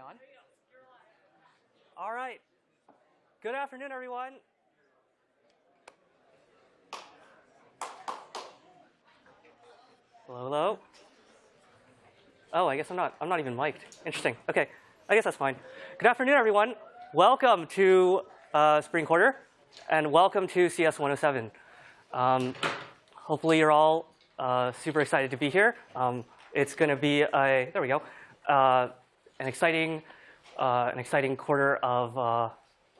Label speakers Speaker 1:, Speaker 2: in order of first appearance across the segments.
Speaker 1: On? All right. Good afternoon, everyone. Hello, hello. Oh, I guess I'm not. I'm not even mic'd. Interesting. Okay, I guess that's fine. Good afternoon, everyone. Welcome to uh, Spring Quarter, and welcome to CS 107. Um, hopefully, you're all uh, super excited to be here. Um, it's going to be a there we go, uh, an exciting, uh, an exciting quarter of uh,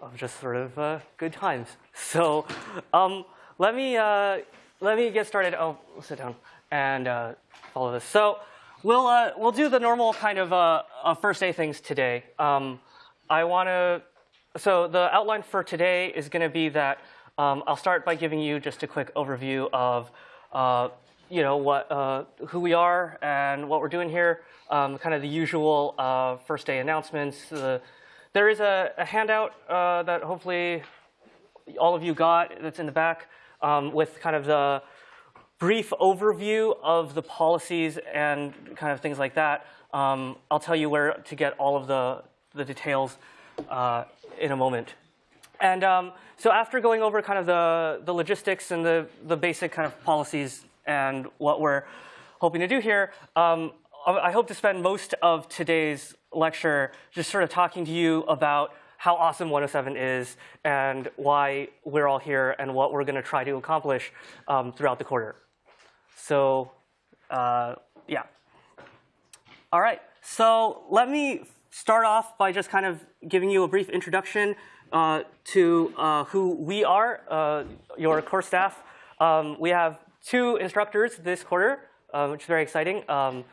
Speaker 1: of just sort of uh, good times. So um, let me let me get started. Oh, sit down and follow this. So. We'll, uh, we'll do the normal kind of uh, uh, first day things today. Um, I want to, so the outline for today is going to be that um, I'll start by giving you just a quick overview of, uh, you know, what, uh, who we are and what we're doing here, um, kind of the usual uh, first day announcements. there is a, a handout that hopefully all of you got that's in the back um, with kind of the brief overview of the policies and kind of things like that. Um, I'll tell you where to get all of the, the details uh, in a moment. And um, so after going over kind of the, the logistics and the, the basic kind of policies and what we're hoping to do here, um, I hope to spend most of today's lecture just sort of talking to you about how awesome 107 is and why we're all here and what we're going to try to accomplish um, throughout the quarter. So uh, yeah. All right, so let me start off by just kind of giving you a brief introduction uh, to uh, who we are, uh, your core staff. Um, we have two instructors this quarter, uh, which is very exciting. Um,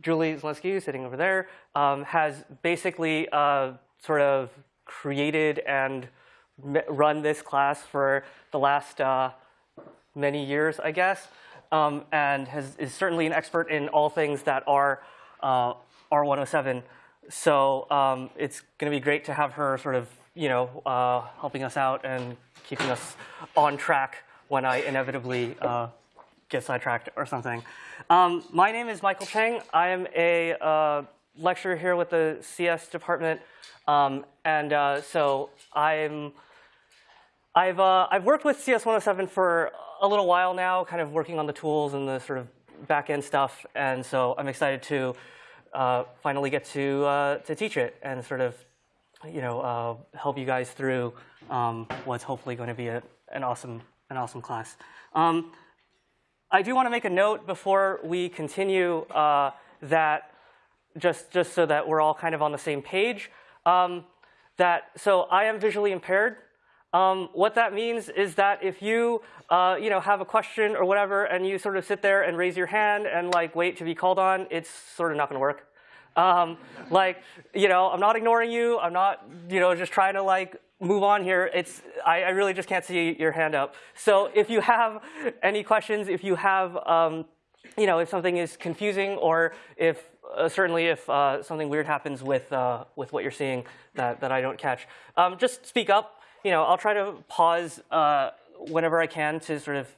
Speaker 1: Julie Zelenski, sitting over there, um, has basically uh, sort of created and run this class for the last many years, I guess um, and has, is certainly an expert in all things that are uh, R107. So um, it's going to be great to have her sort of, you know, uh, helping us out and keeping us on track when I inevitably uh, get sidetracked or something. Um, my name is Michael Chang. I am a uh, lecturer here with the CS department. Um, and uh, so I'm, I've, uh, I've worked with CS107 for a little while now, kind of working on the tools and the sort of back-end stuff. And so I'm excited to uh, finally get to, uh, to teach it and sort of you know, uh, help you guys through um, what's hopefully going to be a, an, awesome, an awesome class. Um, I do want to make a note before we continue uh, that just, just so that we're all kind of on the same page, um, that so I am visually impaired. Um, what that means is that if you, uh, you know, have a question or whatever, and you sort of sit there and raise your hand and like wait to be called on, it's sort of not going to work. Um, like, you know, I'm not ignoring you. I'm not, you know, just trying to like move on here. It's, I, I really just can't see your hand up. So if you have any questions, if you have, um, you know, if something is confusing or if uh, certainly if uh, something weird happens with uh, with what you're seeing that that I don't catch, um, just speak up you know, I'll try to pause uh, whenever I can to sort of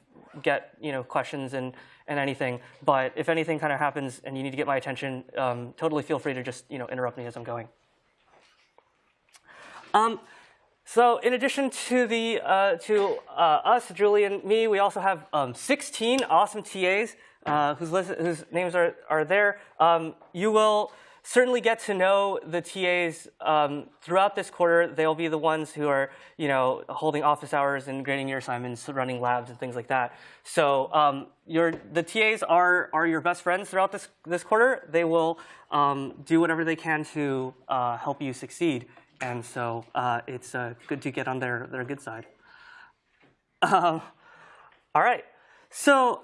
Speaker 1: get you know questions and and anything. But if anything kind of happens and you need to get my attention, um, totally feel free to just you know interrupt me as I'm going. Um, so in addition to the uh, to uh, us, Julie and me, we also have um, 16 awesome TAs uh, whose, list, whose names are are there. Um, you will certainly get to know the TAs um, throughout this quarter. They'll be the ones who are, you know, holding office hours and grading your assignments, running labs and things like that. So um, your, the TAs are, are your best friends throughout this, this quarter. They will um, do whatever they can to uh, help you succeed. And so uh, it's uh, good to get on their, their good side. Um, all right. So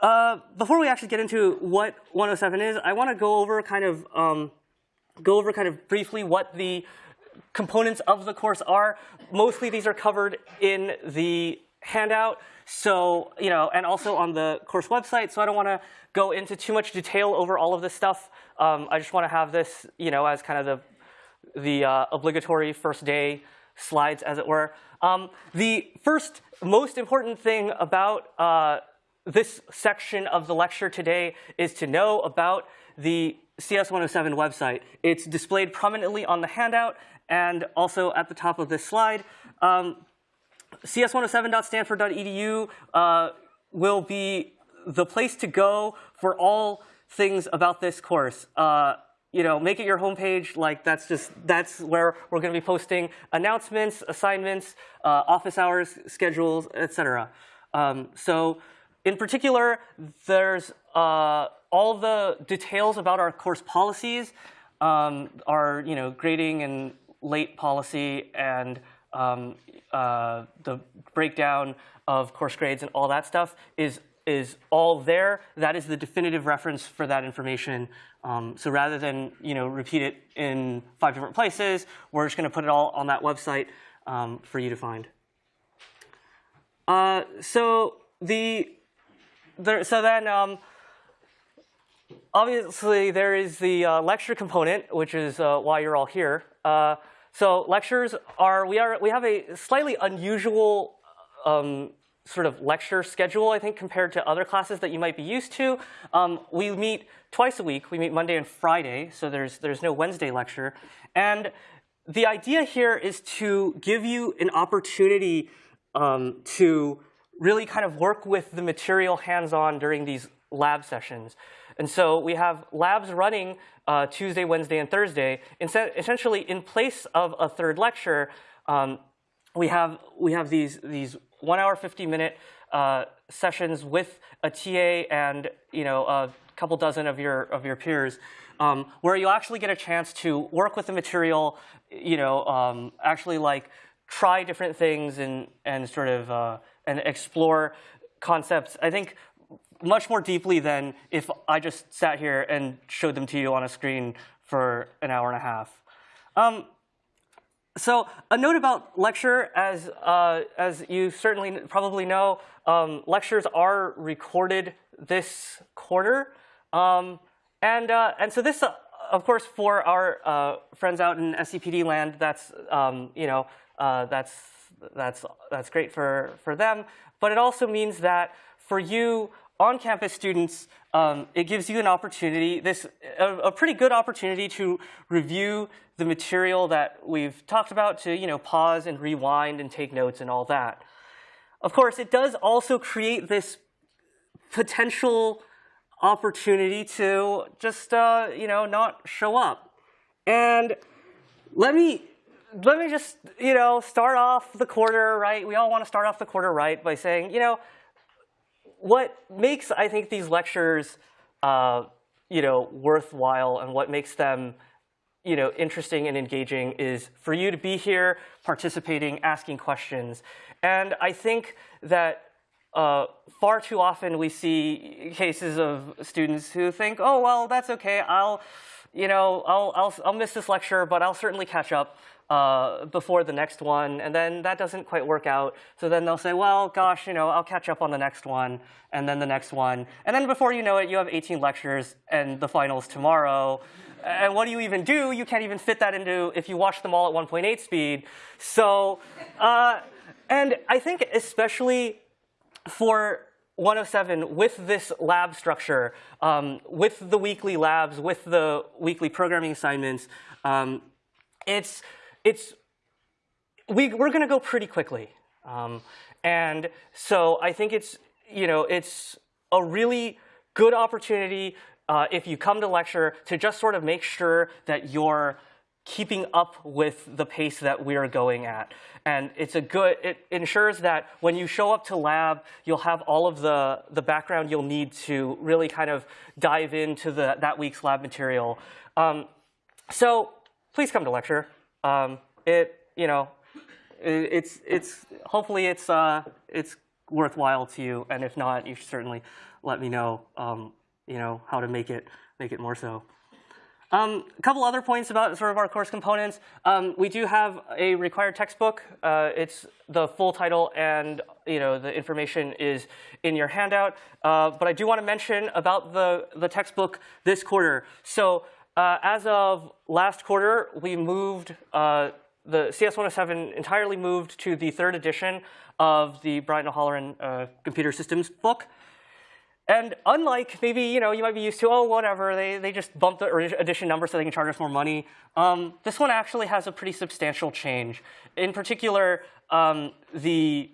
Speaker 1: uh, before we actually get into what 107 is, I want to go over kind of um, go over kind of briefly what the components of the course are. Mostly these are covered in the handout. So, you know, and also on the course website. So I don't want to go into too much detail over all of this stuff. Um, I just want to have this, you know, as kind of the the uh, obligatory first day slides, as it were. Um, the first most important thing about uh, this section of the lecture today is to know about the CS107 website. It's displayed prominently on the handout and also at the top of this slide. Um, cs107.stanford.edu uh, will be the place to go for all things about this course. Uh, you know, make it your homepage. Like that's just that's where we're going to be posting announcements, assignments, uh, office hours, schedules, etc. Um, so, in particular, there's uh, all the details about our course policies, um, our you know grading and late policy, and um, uh, the breakdown of course grades and all that stuff is is all there. That is the definitive reference for that information. Um, so rather than you know repeat it in five different places, we're just going to put it all on that website um, for you to find. Uh, so the so then um, obviously there is the uh, lecture component, which is uh, why you're all here. Uh, so lectures are we are we have a slightly unusual um, sort of lecture schedule, I think, compared to other classes that you might be used to. Um, we meet twice a week. We meet Monday and Friday, so there's, there's no Wednesday lecture. And the idea here is to give you an opportunity um, to really kind of work with the material hands-on during these lab sessions. And so we have labs running uh, Tuesday, Wednesday, and Thursday. Essentially, in place of a third lecture, um, we have we have these these one hour, 50 minute uh, sessions with a TA and you know a couple dozen of your of your peers, um, where you actually get a chance to work with the material, you know, um, actually like try different things and and sort of uh, and explore concepts. I think much more deeply than if I just sat here and showed them to you on a screen for an hour and a half. Um, so a note about lecture, as, uh, as you certainly probably know, um, lectures are recorded this quarter. Um, and, uh, and so this, uh, of course, for our uh, friends out in SCPD land, that's, um, you know, uh, that's, that's, that's great for, for them. But it also means that for you on-campus students, um, it gives you an opportunity, this a, a, pretty good opportunity to review the material that we've talked about, to you know pause and rewind and take notes and all that. Of course, it does also create this potential opportunity to just uh, you know not show up. And let me let me just you know start off the quarter right. We all want to start off the quarter right by saying you know what makes, I think, these lectures uh, you know, worthwhile and what makes them you know, interesting and engaging is for you to be here, participating, asking questions. And I think that uh, far too often we see cases of students who think, oh, well, that's OK. I'll, you know, I'll, I'll, I'll miss this lecture, but I'll certainly catch up uh, before the next one, and then that doesn't quite work out. So then they'll say, well, gosh, you know, I'll catch up on the next one, and then the next one. And then before you know it, you have 18 lectures and the finals tomorrow. And what do you even do? You can't even fit that into if you watch them all at 1.8 speed. So, uh, and I think especially for 107 with this lab structure, um, with the weekly labs, with the weekly programming assignments, um, it's it's we, we're going to go pretty quickly. Um, and so I think it's, you know, it's a really good opportunity uh, if you come to lecture to just sort of make sure that you're keeping up with the pace that we're going at. And it's a good, it ensures that when you show up to lab, you'll have all of the, the background you'll need to really kind of dive into the, that week's lab material. Um, so please come to lecture um, it you know it, it's it's hopefully it's uh, it's worthwhile to you, and if not, you should certainly let me know um, you know how to make it make it more so. Um, a couple other points about sort of our course components. Um, we do have a required textbook. Uh, it's the full title and you know the information is in your handout. Uh, but I do want to mention about the, the textbook this quarter. So uh, as of last quarter, we moved, uh, the CS107 entirely moved to the third edition of the Bryant O'Hallaron uh, computer systems book. and unlike maybe you know you might be used to oh whatever they they just bumped the edition number so they can charge us more money. Um, this one actually has a pretty substantial change. In particular, um, the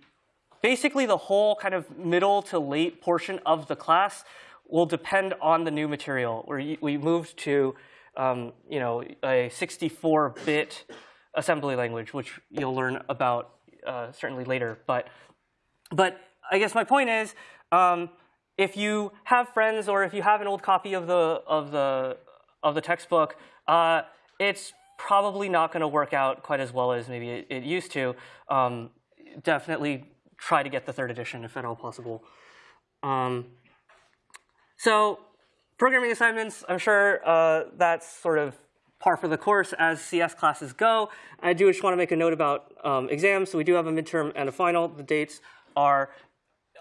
Speaker 1: basically the whole kind of middle to late portion of the class will depend on the new material. Where we moved to um, you know a 64-bit assembly language, which you'll learn about uh, certainly later. But but I guess my point is, um, if you have friends or if you have an old copy of the of the of the textbook, uh, it's probably not going to work out quite as well as maybe it, it used to. Um, definitely try to get the third edition if at all possible. Um, so programming assignments, I'm sure uh, that's sort of par for the course as CS classes go. I do just want to make a note about um, exams. So we do have a midterm and a final. The dates are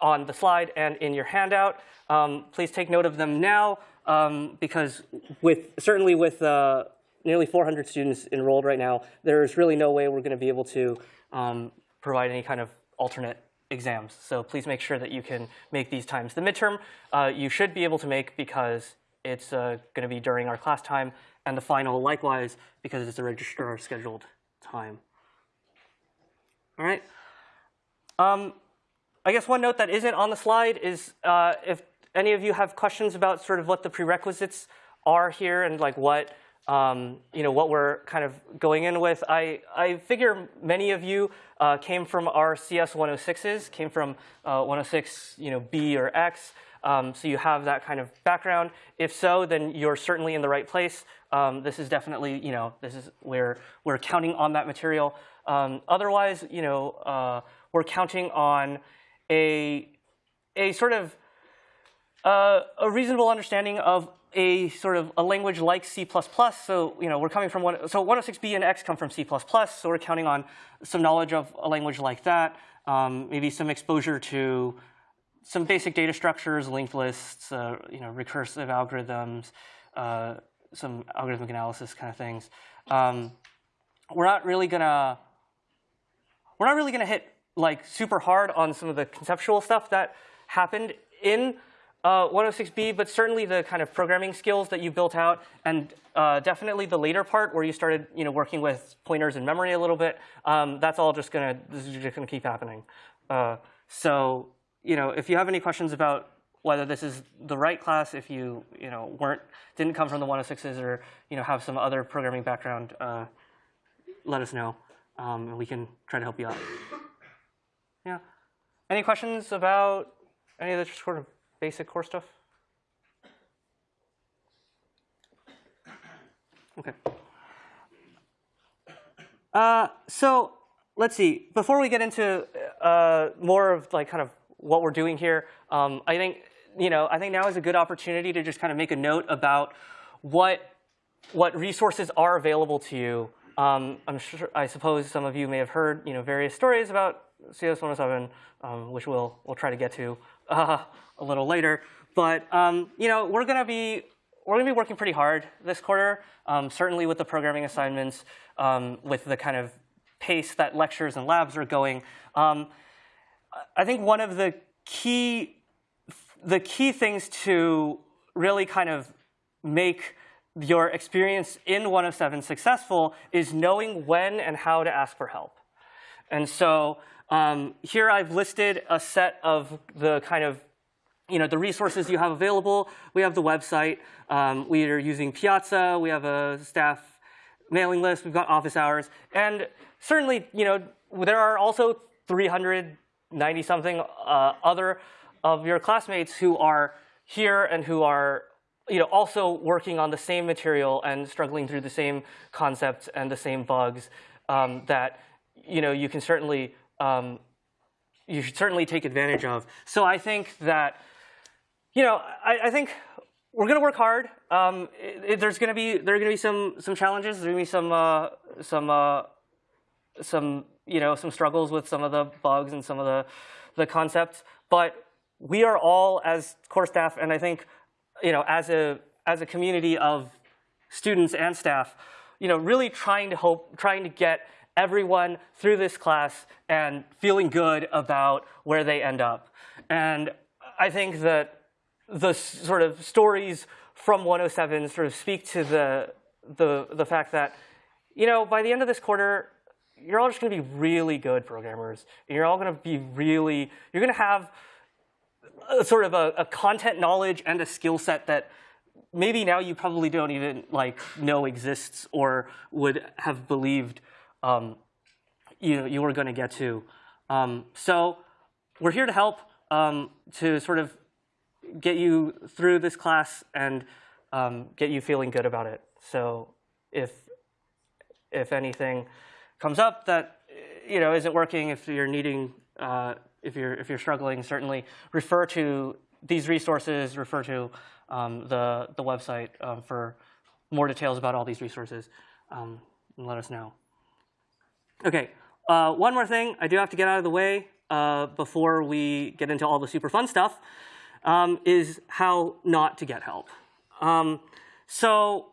Speaker 1: on the slide and in your handout. Um, please take note of them now um, because with certainly with uh, nearly 400 students enrolled right now, there's really no way we're going to be able to um, provide any kind of alternate exams. So please make sure that you can make these times. The midterm uh, you should be able to make because it's uh, going to be during our class time, and the final likewise because it's a registrar scheduled time. All right. Um, I guess one note that isn't on the slide is uh, if any of you have questions about sort of what the prerequisites are here and like what um, you know what we're kind of going in with. I I figure many of you uh, came from our CS 106s, came from uh, 106 you know B or X. Um, so you have that kind of background. If so, then you're certainly in the right place. Um, this is definitely, you know, this is where we're counting on that material. Um, otherwise, you know, uh, we're counting on a, a sort of uh, a reasonable understanding of a sort of a language like C++. So you know we're coming from one. So 106B and X come from C++. So we're counting on some knowledge of a language like that. Um, maybe some exposure to some basic data structures, linked lists, uh, you know, recursive algorithms, uh, some algorithmic analysis kind of things. Um, we're not really gonna we're not really gonna hit like super hard on some of the conceptual stuff that happened in uh, 106B, but certainly the kind of programming skills that you built out, and uh, definitely the later part where you started, you know, working with pointers and memory a little bit. Um, that's all just gonna this is just gonna keep happening. Uh, so, you know, if you have any questions about whether this is the right class, if you, you know, weren't didn't come from the 106s or you know have some other programming background, uh, let us know, um, and we can try to help you out. Yeah. Any questions about any of the sort of basic core stuff? Okay. Uh, so let's see. Before we get into uh, more of like kind of what we're doing here, um, I think you know I think now is a good opportunity to just kind of make a note about what what resources are available to you. Um, I'm sure I suppose some of you may have heard you know various stories about CS107, um, which we'll, we'll try to get to uh, a little later. But um, you know, we're going to be we're to be working pretty hard this quarter, um, certainly with the programming assignments, um, with the kind of pace that lectures and labs are going. Um, I think one of the key the key things to really kind of make your experience in 107 successful is knowing when and how to ask for help. And so um, here I've listed a set of the kind of you know, the resources you have available. We have the website. Um, we are using Piazza. We have a staff mailing list. We've got office hours. And certainly, you know, there are also 390 something uh, other of your classmates who are here and who are you know, also working on the same material and struggling through the same concepts and the same bugs um, that you know you can certainly um, you should certainly take advantage of. So I think that, you know, I, I think we're going to work hard. Um, it, it, there's going to be there are going to be some some challenges. There's going to be some uh, some uh, some you know some struggles with some of the bugs and some of the the concepts. But we are all as core staff, and I think you know as a as a community of students and staff, you know, really trying to hope, trying to get everyone through this class and feeling good about where they end up. And I think that the sort of stories from 107 sort of speak to the, the, the fact that, you know, by the end of this quarter, you're all just going to be really good programmers. And you're all going to be really, you're going to have a, sort of a, a content knowledge and a skill set that maybe now you probably don't even like know exists or would have believed um, you you were going to get to. Um, so we're here to help um, to sort of get you through this class and um, get you feeling good about it. So if if anything comes up that you know isn't working, if you're needing, uh, if you're if you're struggling, certainly refer to these resources. Refer to um, the the website um, for more details about all these resources, um, and let us know. Okay, uh, one more thing I do have to get out of the way uh, before we get into all the super fun stuff um, is how not to get help. Um, so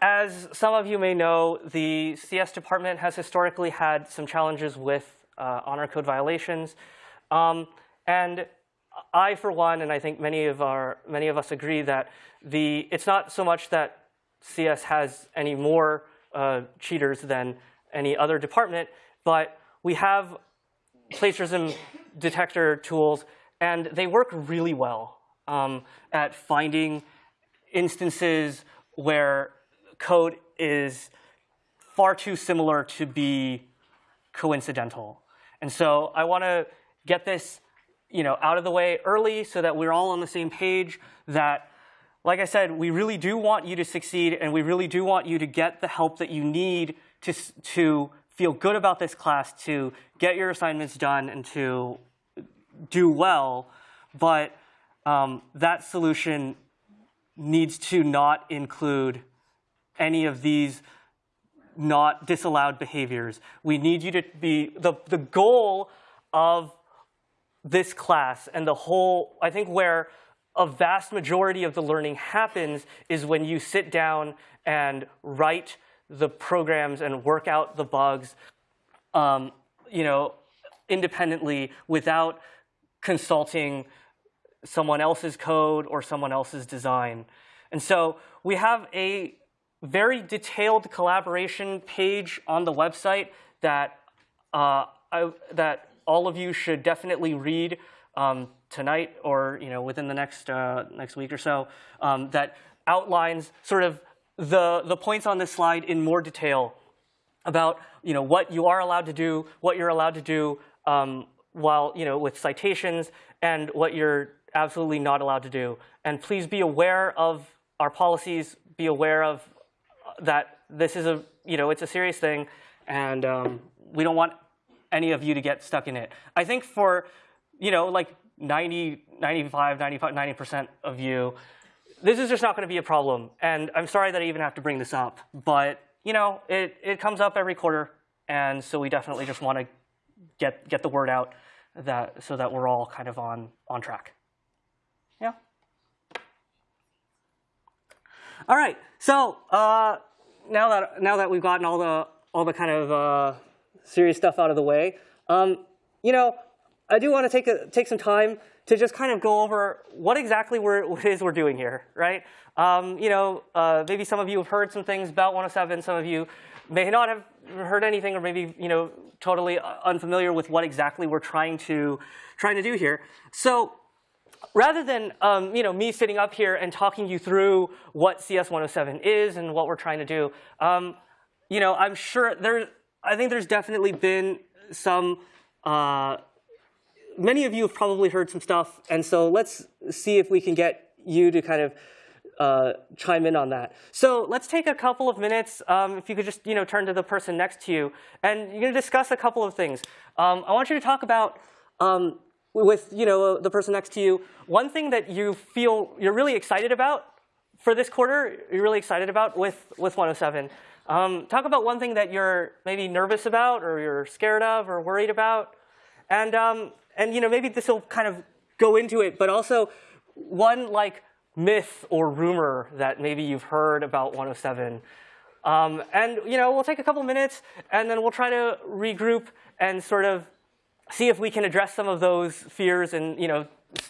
Speaker 1: as some of you may know, the CS department has historically had some challenges with uh, honor code violations. Um, and I, for one, and I think many of, our, many of us agree that the, it's not so much that CS has any more uh, cheaters than any other department, but we have plagiarism detector tools and they work really well um, at finding instances where code is far too similar to be coincidental. And so I want to get this you know, out of the way early so that we're all on the same page that, like I said, we really do want you to succeed and we really do want you to get the help that you need to, to feel good about this class, to get your assignments done and to do well, but um, that solution needs to not include any of these not disallowed behaviors. We need you to be, the, the goal of this class and the whole, I think where a vast majority of the learning happens is when you sit down and write the programs and work out the bugs, um, you know, independently without consulting someone else's code or someone else's design. And so we have a very detailed collaboration page on the website that uh, I, that all of you should definitely read um, tonight or you know within the next uh, next week or so um, that outlines sort of the the points on this slide in more detail about you know what you are allowed to do, what you're allowed to do, um, while, you know, with citations and what you're absolutely not allowed to do. And please be aware of our policies, be aware of uh, that this is a, you know, it's a serious thing and um, we don't want any of you to get stuck in it. I think for, you know, like 90, 95, 95, 90% of you, this is just not going to be a problem. And I'm sorry that I even have to bring this up, but you know, it, it comes up every quarter. And so we definitely just want to get, get the word out that, so that we're all kind of on, on track. Yeah? All right, so uh, now, that, now that we've gotten all the, all the kind of uh, serious stuff out of the way, um, you know, I do want to take, a, take some time to just kind of go over what exactly we're, what it is we're doing here, right? Um, you know, uh, maybe some of you have heard some things about 107, some of you may not have heard anything or maybe you know totally unfamiliar with what exactly we're trying to trying to do here. So rather than um, you know me sitting up here and talking you through what CS107 is and what we're trying to do, um, you know I'm sure there. I think there's definitely been some. Uh, many of you have probably heard some stuff, and so let's see if we can get you to kind of uh, chime in on that. So let's take a couple of minutes. Um, if you could just you know turn to the person next to you, and you're going to discuss a couple of things. Um, I want you to talk about um, with you know the person next to you one thing that you feel you're really excited about for this quarter. You're really excited about with with 107. Um, talk about one thing that you're maybe nervous about, or you're scared of, or worried about, and um, and you know maybe this will kind of go into it, but also one like myth or rumor that maybe you've heard about 107. Um, and you know, we'll take a couple minutes, and then we'll try to regroup and sort of see if we can address some of those fears and you know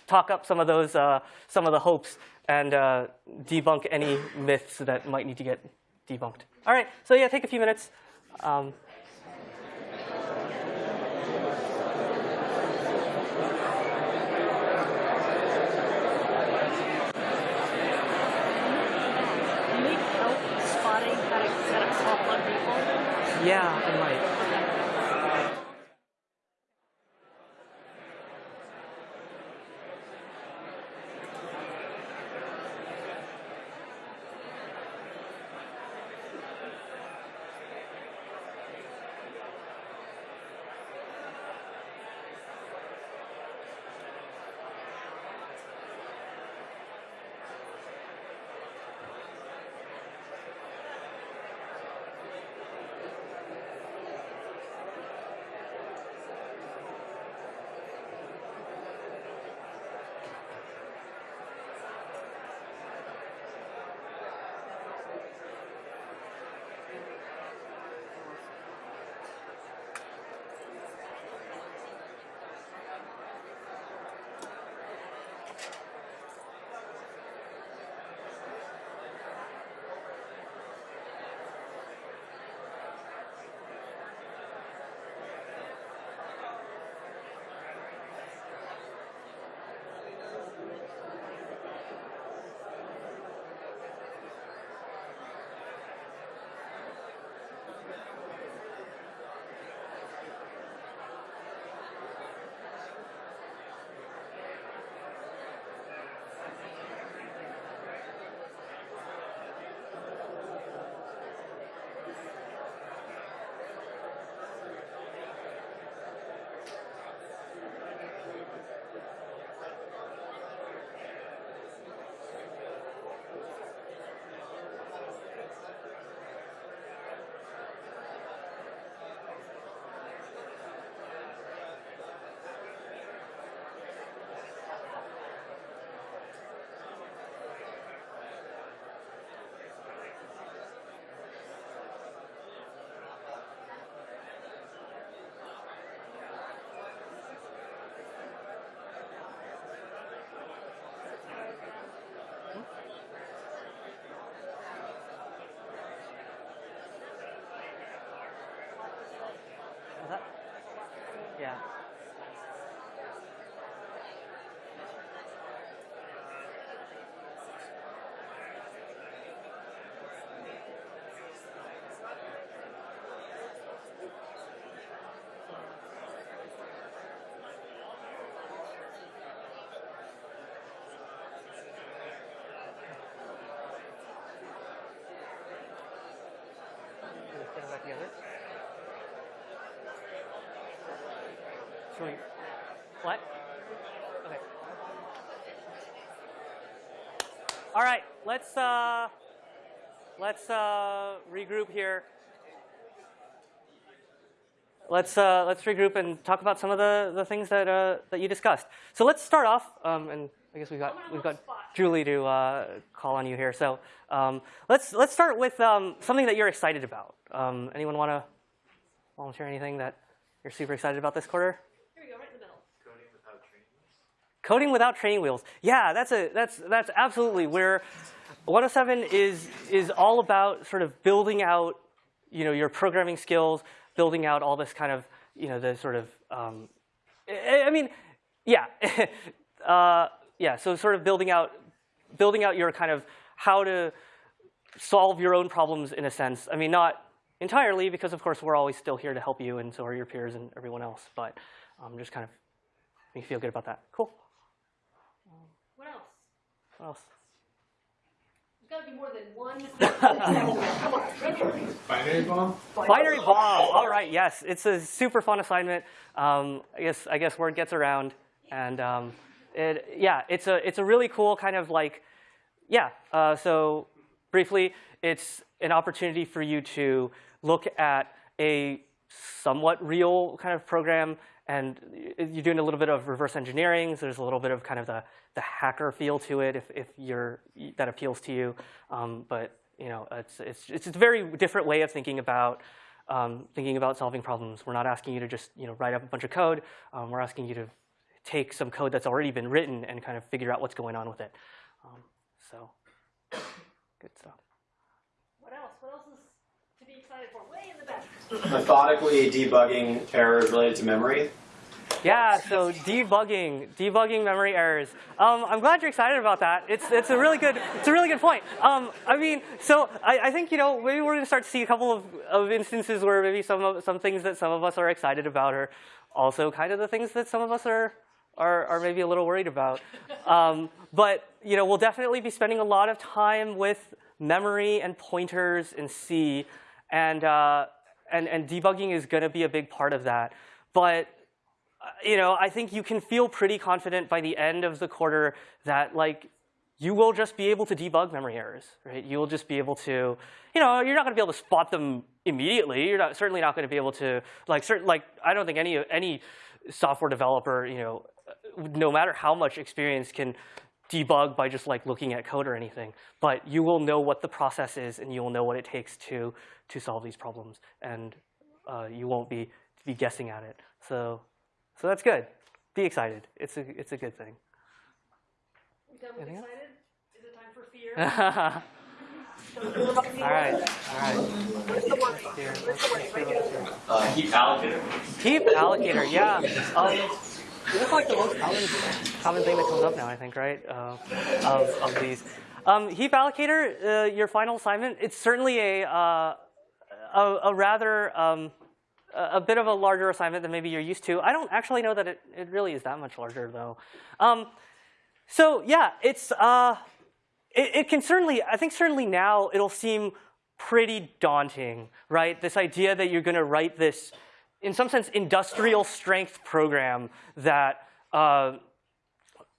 Speaker 1: talk up some of those, uh, some of the hopes and uh, debunk any myths that might need to get debunked. All right, so yeah, take a few minutes. Um, Yeah, oh Yeah. Get it back together. Should we? What? Okay. All right, let's uh, let's uh, regroup here. Let's uh, let's regroup and talk about some of the, the things that uh, that you discussed. So let's start off, um, and I guess we've got we've got Julie to uh, call on you here. So um, let's let's start with um, something that you're excited about. Um, anyone want to volunteer anything that you're super excited about this quarter? Coding without training wheels. Yeah, that's a that's that's absolutely where 107 is is all about sort of building out, you know, your programming skills, building out all this kind of, you know, the sort of, um, I, mean, yeah, uh, yeah. So sort of building out building out your kind of how to solve your own problems in a sense. I mean, not entirely because of course we're always still here to help you, and so are your peers and everyone else. But um, just kind of make you feel good about that. Cool. What else?
Speaker 2: There's got to be more than one.
Speaker 3: Binary bomb?
Speaker 1: Binary bomb. All right. Yes, it's a super fun assignment. Um, I guess I guess word gets around, and um, it yeah, it's a it's a really cool kind of like yeah. Uh, so briefly, it's an opportunity for you to look at a somewhat real kind of program and you're doing a little bit of reverse engineering. So there's a little bit of kind of the, the hacker feel to it if, if you're, that appeals to you. Um, but you know, it's, it's, it's a very different way of thinking about um, thinking about solving problems. We're not asking you to just you know, write up a bunch of code. Um, we're asking you to take some code that's already been written and kind of figure out what's going on with it. Um, so good stuff.
Speaker 2: What else? What else is to be excited for? Way in the back.
Speaker 4: Methodically debugging errors related to memory.
Speaker 1: Yeah, so debugging, debugging memory errors. Um, I'm glad you're excited about that. It's, it's a really good, it's a really good point. Um, I mean, so I, I think you know maybe we're going to start to see a couple of, of instances where maybe some of, some things that some of us are excited about are also kind of the things that some of us are are, are maybe a little worried about. Um, but you know, we'll definitely be spending a lot of time with memory and pointers in C, and uh, and and debugging is going to be a big part of that. But uh, you know, I think you can feel pretty confident by the end of the quarter that like you will just be able to debug memory errors, right? You will just be able to, you know, you're not going to be able to spot them immediately. You're not certainly not going to be able to like certain like I don't think any any software developer, you know, no matter how much experience can debug by just like looking at code or anything, but you will know what the process is and you will know what it takes to to solve these problems, and uh, you won't be be guessing at it. So so that's good. Be excited. It's a it's a good thing.
Speaker 2: We done with
Speaker 1: Anything else?
Speaker 2: excited? Is it time for fear?
Speaker 1: all
Speaker 2: All
Speaker 1: right, all right.
Speaker 2: Where's the worry?
Speaker 1: Here,
Speaker 2: Where's the worry? Right.
Speaker 4: Uh, heap allocator.
Speaker 1: Heap allocator, yeah. Um, this is like the most common, common thing that comes up now, I think, right? Uh, of, of these. Um, heap allocator, uh, your final assignment, it's certainly a, uh, a, a rather, um, a bit of a larger assignment than maybe you're used to. I don't actually know that it, it really is that much larger, though. Um, so yeah, it's, uh, it, it can certainly, I think certainly now it'll seem pretty daunting, right? This idea that you're going to write this, in some sense, industrial strength program that uh,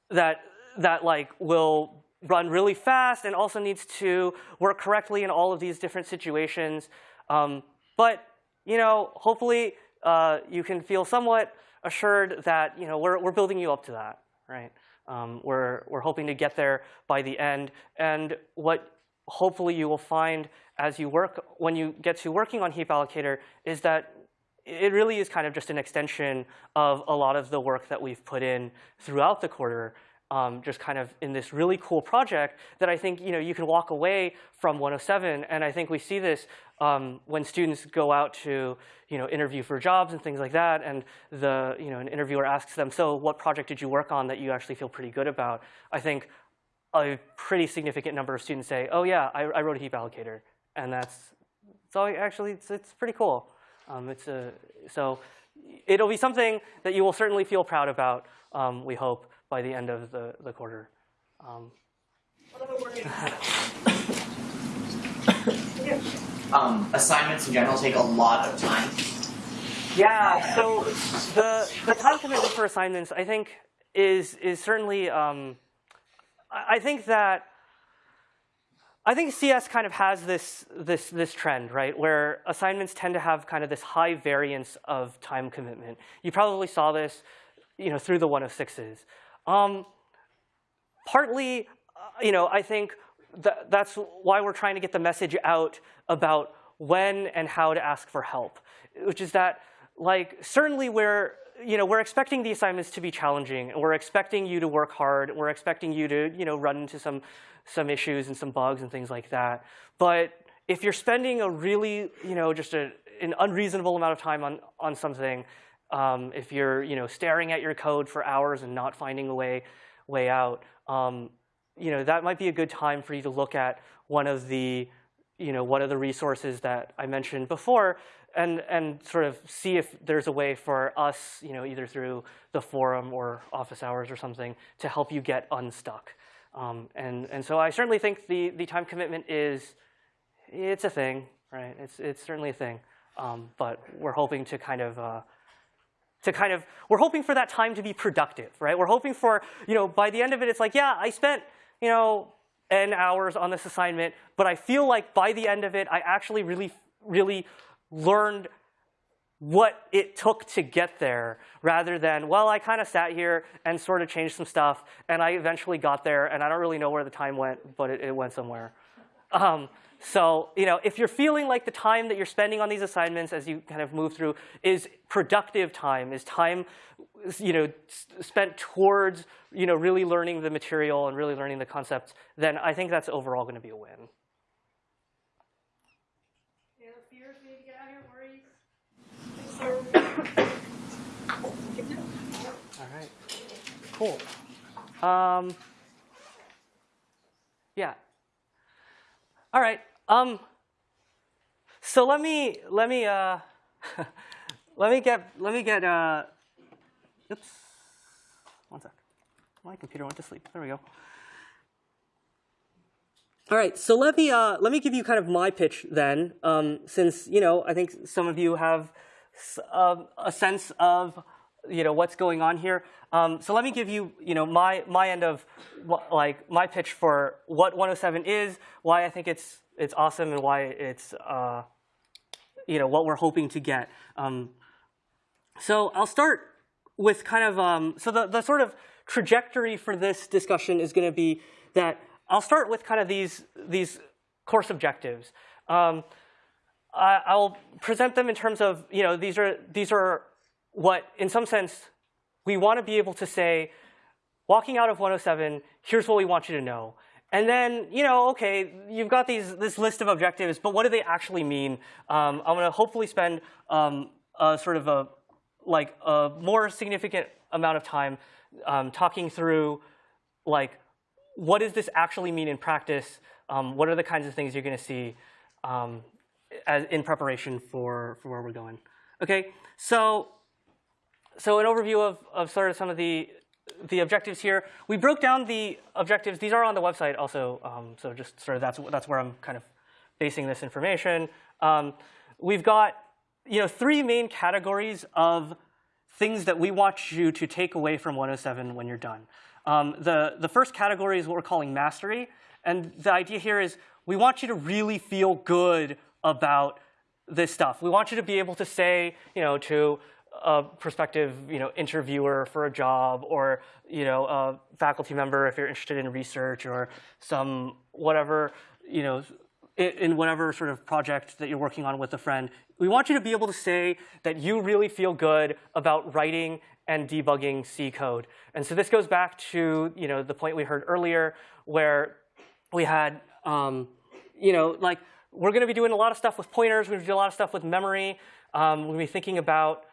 Speaker 1: that that like will run really fast and also needs to work correctly in all of these different situations. Um, but you know, hopefully, uh, you can feel somewhat assured that you know we're we're building you up to that, right? Um, we're we're hoping to get there by the end, and what hopefully you will find as you work when you get to working on heap allocator is that it really is kind of just an extension of a lot of the work that we've put in throughout the quarter, um, just kind of in this really cool project that I think you know you can walk away from 107, and I think we see this um, when students go out to you know interview for jobs and things like that, and the you know an interviewer asks them, so what project did you work on that you actually feel pretty good about? I think a pretty significant number of students say, oh yeah, I, I wrote a heap allocator, and that's so actually it's, it's pretty cool. Um, it's a, so it'll be something that you will certainly feel proud about, um, we hope, by the end of the, the quarter. Um,
Speaker 2: What other worries? Yeah.
Speaker 5: um, assignments in general take a lot of time.
Speaker 1: yeah, so the, the time commitment for assignments, I think, is, is certainly, um, I think that I think CS kind of has this, this, this trend, right, where assignments tend to have kind of this high variance of time commitment. You probably saw this you know, through the 106s. Um, partly, uh, you know, I think that, that's why we're trying to get the message out about when and how to ask for help, which is that, like, certainly we're, you know, we're expecting the assignments to be challenging, we're expecting you to work hard, we're expecting you to, you know, run into some, some issues and some bugs and things like that. But if you're spending a really, you know, just a, an unreasonable amount of time on, on something, um, if you're, you know, staring at your code for hours and not finding a way, way out, um, you know, that might be a good time for you to look at one of the, you know, one of the resources that I mentioned before, and and sort of see if there's a way for us, you know, either through the forum or office hours or something, to help you get unstuck. Um, and and so I certainly think the the time commitment is, it's a thing, right? It's it's certainly a thing, um, but we're hoping to kind of. Uh, to kind of, we're hoping for that time to be productive, right? We're hoping for, you know, by the end of it, it's like, yeah, I spent, you know, n hours on this assignment, but I feel like by the end of it, I actually really, really learned what it took to get there rather than, well, I kind of sat here and sort of changed some stuff and I eventually got there and I don't really know where the time went, but it, it went somewhere. Um, So, you know, if you're feeling like the time that you're spending on these assignments as you kind of move through is productive time, is time, you know, spent towards, you know, really learning the material and really learning the concepts, then I think that's overall going to be a win.
Speaker 2: Any other fears we need to get out here? Worries?
Speaker 1: All right, cool. Um, yeah. All right. Um, so let me let me uh, let me get let me get uh, oops, one sec. My computer went to sleep. There we go. All right, so let me uh, let me give you kind of my pitch then, um, since you know I think some of you have a sense of you know what's going on here. Um, so let me give you you know my my end of like my pitch for what 107 is, why I think it's it's awesome, and why it's uh, you know what we're hoping to get. Um, so I'll start with kind of um, so the the sort of trajectory for this discussion is going to be that I'll start with kind of these these course objectives. Um, I'll present them in terms of you know these are these are what in some sense we want to be able to say walking out of 107 here's what we want you to know. And then you know okay you've got these this list of objectives but what do they actually mean? Um, i'm going to hopefully spend um, a sort of a like a more significant amount of time um, talking through like what does this actually mean in practice? Um, what are the kinds of things you're going to see? Um, as in preparation for for where we're going okay so so an overview of, of sort of some of the the objectives here. We broke down the objectives. These are on the website also. Um, so just sort of that's that's where I'm kind of basing this information. Um, we've got you know three main categories of things that we want you to take away from 107 when you're done. Um, the the first category is what we're calling mastery, and the idea here is we want you to really feel good about this stuff. We want you to be able to say, you know, to a prospective, you know, interviewer for a job, or you know, a faculty member if you're interested in research, or some whatever, you know, in, whatever sort of project that you're working on with a friend. We want you to be able to say that you really feel good about writing and debugging C code. And so this goes back to you know the point we heard earlier, where we had, um, you know, like we're going to be doing a lot of stuff with pointers. We're going to do a lot of stuff with memory. Um, we're going to be thinking about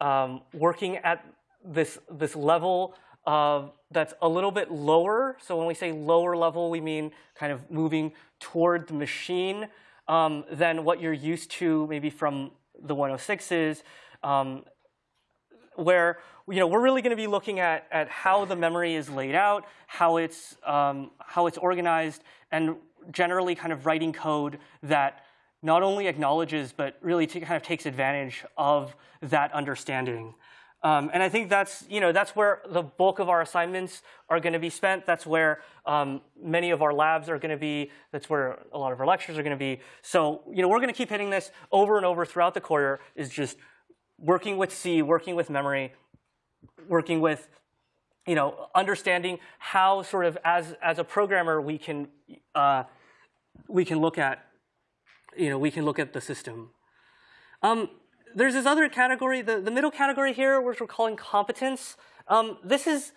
Speaker 1: um, working at this this level of that's a little bit lower. So when we say lower level, we mean kind of moving toward the machine um, than what you're used to maybe from the 106s. Um, where you know we're really going to be looking at, at how the memory is laid out, how it's um, how it's organized, and generally kind of writing code that not only acknowledges but really kind of takes advantage of that understanding. Um, and I think that's you know that's where the bulk of our assignments are going to be spent. That's where um, many of our labs are going to be. That's where a lot of our lectures are going to be. So you know we're going to keep hitting this over and over throughout the quarter. Is just working with C, working with memory, working with you know understanding how sort of as as a programmer we can uh, we can look at you know we can look at the system. Um, there's this other category, the, the middle category here, which we're calling competence. Um, this is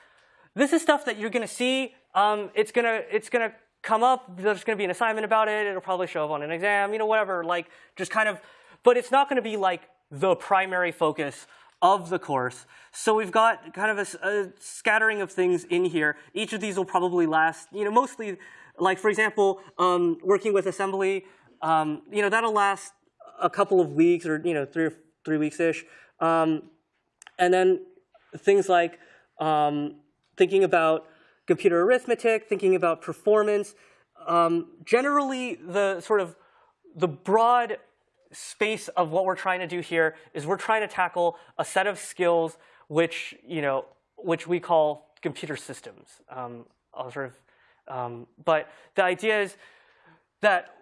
Speaker 1: this is stuff that you're going to see. Um, it's gonna it's gonna come up. There's going to be an assignment about it. It'll probably show up on an exam. You know, whatever. Like just kind of, but it's not going to be like the primary focus of the course. So we've got kind of a, a, scattering of things in here. Each of these will probably last, you know, mostly, like for example, um, working with assembly, um, you know, that'll last a couple of weeks or you know three or three weeks ish, um, and then things like um, thinking about computer arithmetic, thinking about performance. Um, generally, the sort of the broad space of what we're trying to do here is we're trying to tackle a set of skills which you know which we call computer systems. Um, I'll sort of, um, but the idea is that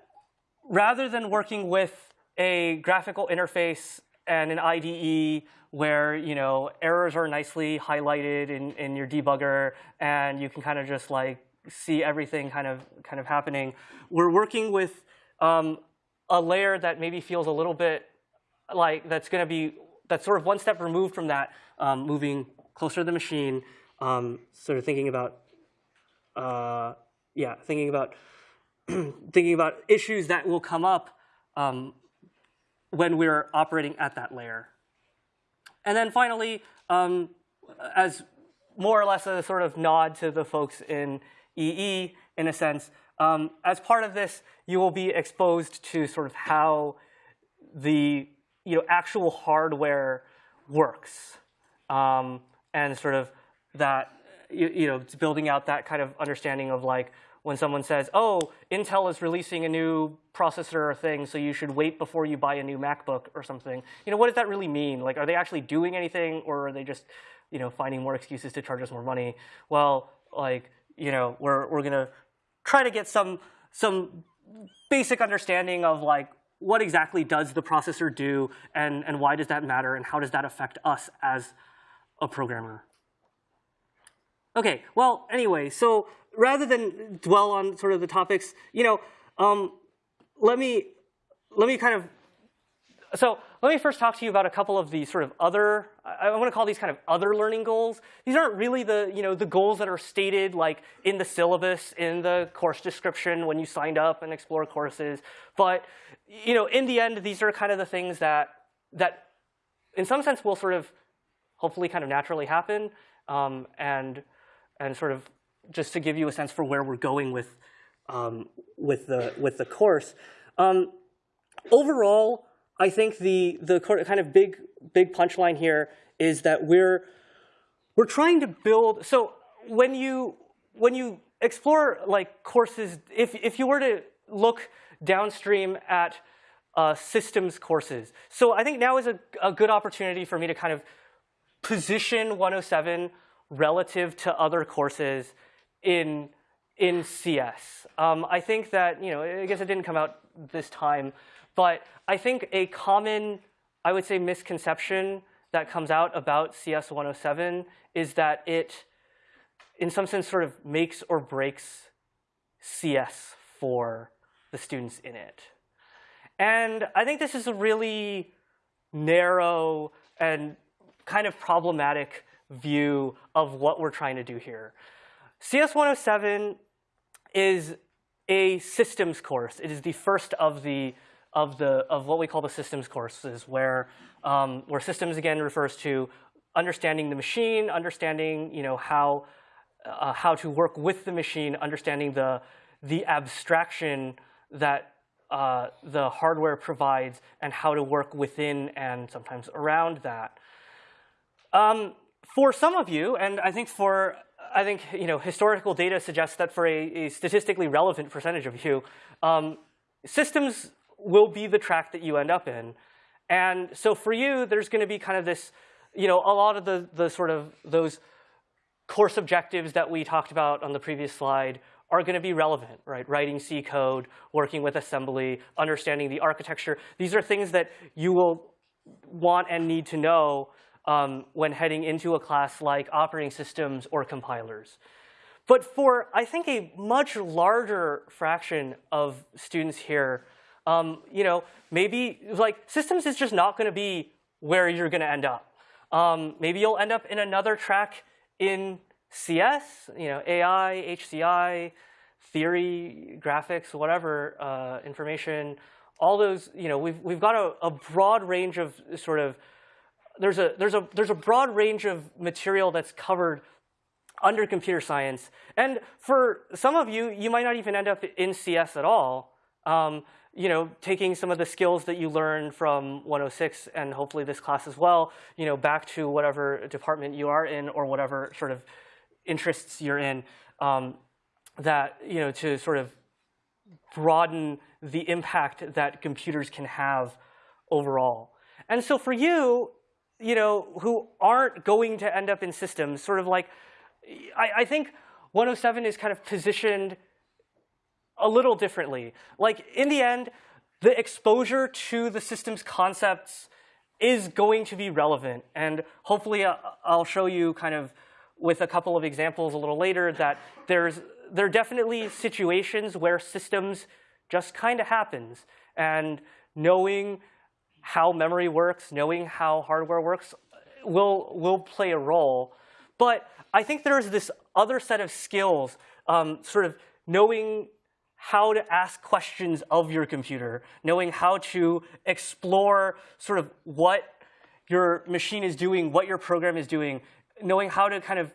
Speaker 1: rather than working with a graphical interface and an IDE where you know errors are nicely highlighted in, in your debugger and you can kind of just like see everything kind of kind of happening. We're working with um, a layer that maybe feels a little bit like that's going to be that's sort of one step removed from that, um, moving closer to the machine, um, sort of thinking about, uh, yeah, thinking about thinking about issues that will come up um, when we're operating at that layer. And then finally, um, as more or less a sort of nod to the folks in EE, in a sense, um, as part of this, you will be exposed to sort of how the you know, actual hardware works. Um, and sort of that, you, you know, it's building out that kind of understanding of like, when someone says, oh, Intel is releasing a new processor or thing, so you should wait before you buy a new MacBook or something. You know, what does that really mean? Like, are they actually doing anything, or are they just, you know, finding more excuses to charge us more money? Well, like, you know, we're we're gonna try to get some some basic understanding of like what exactly does the processor do, and and why does that matter, and how does that affect us as a programmer? Okay, well, anyway, so rather than dwell on sort of the topics, you know, um, let me let me kind of so let me first talk to you about a couple of the sort of other I want to call these kind of other learning goals. These aren't really the you know the goals that are stated like in the syllabus in the course description when you signed up and explore courses, but you know in the end these are kind of the things that that in some sense will sort of hopefully kind of naturally happen um, and and sort of just to give you a sense for where we're going with um, with the with the course. Um, overall, I think the the kind of big big punchline here is that we're we're trying to build. So when you when you explore like courses, if if you were to look downstream at uh, systems courses, so I think now is a, a good opportunity for me to kind of position 107 relative to other courses in in CS. Um, I think that you know, I guess it didn't come out this time, but I think a common, I would say, misconception that comes out about CS 107 is that it, in some sense, sort of makes or breaks CS for the students in it. And I think this is a really narrow and kind of problematic view of what we're trying to do here. CS 107 is a systems course. It is the first of the of the of what we call the systems courses, where um, where systems again refers to understanding the machine, understanding you know how uh, how to work with the machine, understanding the the abstraction that uh, the hardware provides, and how to work within and sometimes around that. Um, for some of you, and I think for I think you know historical data suggests that for a, a statistically relevant percentage of you, um, systems will be the track that you end up in. And so for you, there's going to be kind of this, you know, a lot of the the sort of those course objectives that we talked about on the previous slide are going to be relevant, right? Writing C code, working with assembly, understanding the architecture. These are things that you will want and need to know um, when heading into a class like operating systems or compilers. But for, I think, a much larger fraction of students here, um, you know, maybe like systems is just not going to be where you're going to end up. Um, maybe you'll end up in another track in CS, you know, AI, HCI, theory, graphics, whatever, uh, information, all those, you know, we've, we've got a, a broad range of sort of there's a, there's, a, there's a broad range of material that's covered under computer science. And for some of you, you might not even end up in CS at all. Um, you know, taking some of the skills that you learned from 106 and hopefully this class as well, you know, back to whatever department you are in or whatever sort of interests you're in, um, that, you know, to sort of broaden the impact that computers can have overall. And so for you, you know, who aren't going to end up in systems, sort of like, I, I think 107 is kind of positioned a little differently. Like in the end, the exposure to the systems concepts is going to be relevant. And hopefully uh, I'll show you kind of with a couple of examples a little later that there's there are definitely situations where systems just kind of happens. And knowing how memory works, knowing how hardware works, will will play a role. But I think there's this other set of skills, um, sort of knowing how to ask questions of your computer, knowing how to explore sort of what your machine is doing, what your program is doing, knowing how to kind of,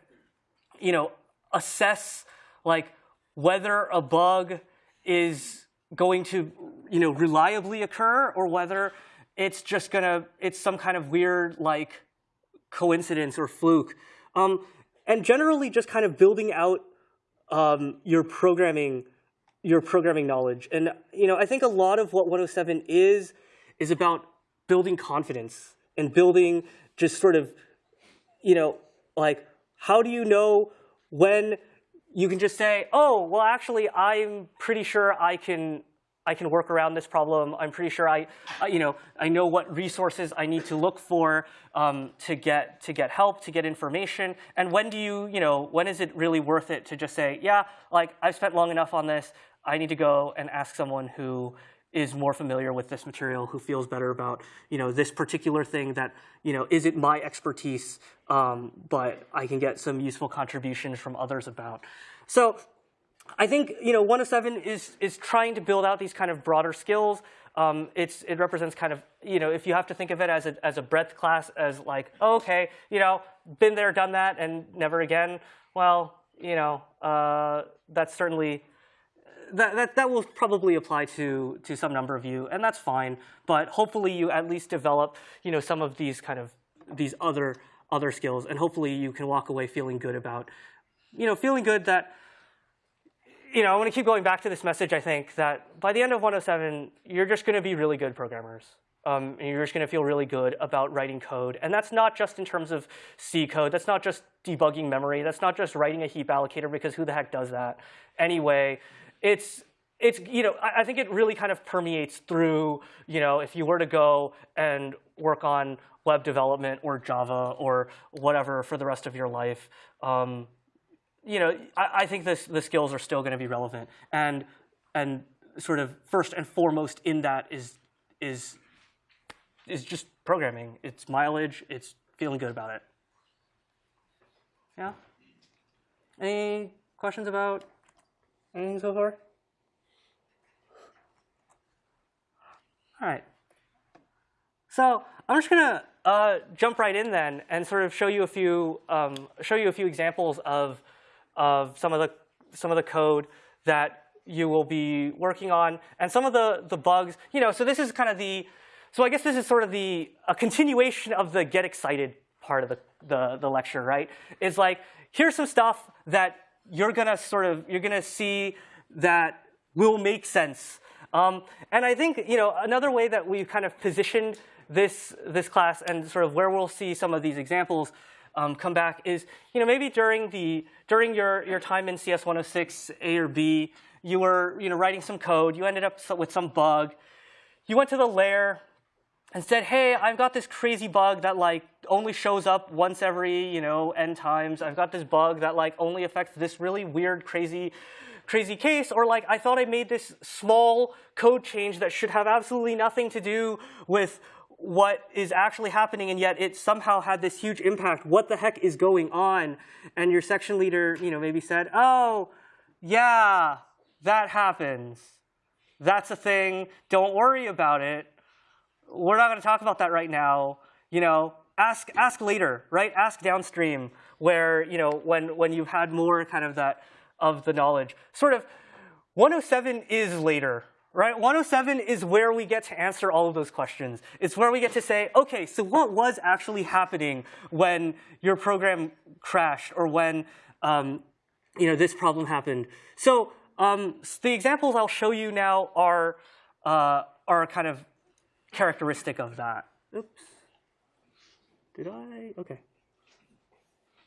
Speaker 1: you know, assess like whether a bug is going to, you know, reliably occur or whether it's just gonna, it's some kind of weird like coincidence or fluke. Um, and generally just kind of building out um, your programming your programming knowledge. And you know, I think a lot of what 107 is is about building confidence and building just sort of, you know, like how do you know when you can just say, oh, well, actually, I'm pretty sure I can I can work around this problem. I'm pretty sure I, you know, I know what resources I need to look for um, to get to get help, to get information. And when do you, you know, when is it really worth it to just say, yeah, like I've spent long enough on this. I need to go and ask someone who is more familiar with this material, who feels better about, you know, this particular thing that, you know, isn't my expertise, um, but I can get some useful contributions from others about. So I think you know 107 is is trying to build out these kind of broader skills. Um, it's it represents kind of you know if you have to think of it as a as a breadth class as like oh, okay you know been there done that and never again. Well you know uh, that's certainly that, that that will probably apply to to some number of you and that's fine. But hopefully you at least develop you know some of these kind of these other other skills and hopefully you can walk away feeling good about you know feeling good that you know, I want to keep going back to this message, I think, that by the end of 107, you're just going to be really good programmers. Um, and you're just going to feel really good about writing code. And that's not just in terms of C code. That's not just debugging memory. That's not just writing a heap allocator, because who the heck does that anyway? It's, it's you know, I, I think it really kind of permeates through, you know, if you were to go and work on web development or Java or whatever for the rest of your life, um, you know, I, I think this, the skills are still going to be relevant. And, and sort of first and foremost in that is, is, is just programming. It's mileage. It's feeling good about it. Yeah? Any questions about anything so far? All right. So I'm just gonna uh, jump right in then and sort of show you a few um, show you a few examples of of some of the some of the code that you will be working on, and some of the the bugs. You know, so this is kind of the so I guess this is sort of the a continuation of the get excited part of the the, the lecture, right? It's like here's some stuff that you're gonna sort of you're gonna see that will make sense. Um, and I think you know another way that we've kind of positioned this this class and sort of where we'll see some of these examples um, come back is, you know, maybe during the during your your time in CS 106 A or B, you were you know writing some code, you ended up with some bug, you went to the LaIR and said, hey, I've got this crazy bug that like only shows up once every you know n times. I've got this bug that like only affects this really weird, crazy crazy case, or like I thought I made this small code change that should have absolutely nothing to do with what is actually happening, and yet it somehow had this huge impact. What the heck is going on? And your section leader, you know, maybe said, "Oh, yeah, that happens. That's a thing. Don't worry about it. We're not going to talk about that right now. You know, ask ask later, right? Ask downstream, where you know when when you've had more kind of that of the knowledge. Sort of, 107 is later, right? 107 is where we get to answer all of those questions. It's where we get to say, okay, so what was actually happening when your program crashed or when um, you know, this problem happened? So um, the examples I'll show you now are, uh, are kind of characteristic of that. Oops. Did I? Okay.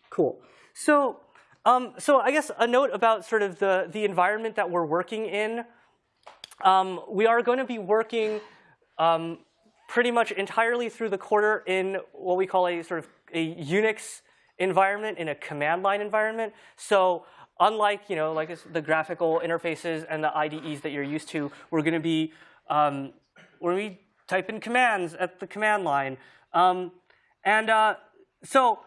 Speaker 1: Cool. So, um, so I guess a note about sort of the, the environment that we're working in um, we are going to be working um, pretty much entirely through the quarter in what we call a sort of a Unix environment, in a command line environment. So unlike you know like the graphical interfaces and the IDEs that you're used to, we're going to be um, we type typing commands at the command line. Um, and uh, so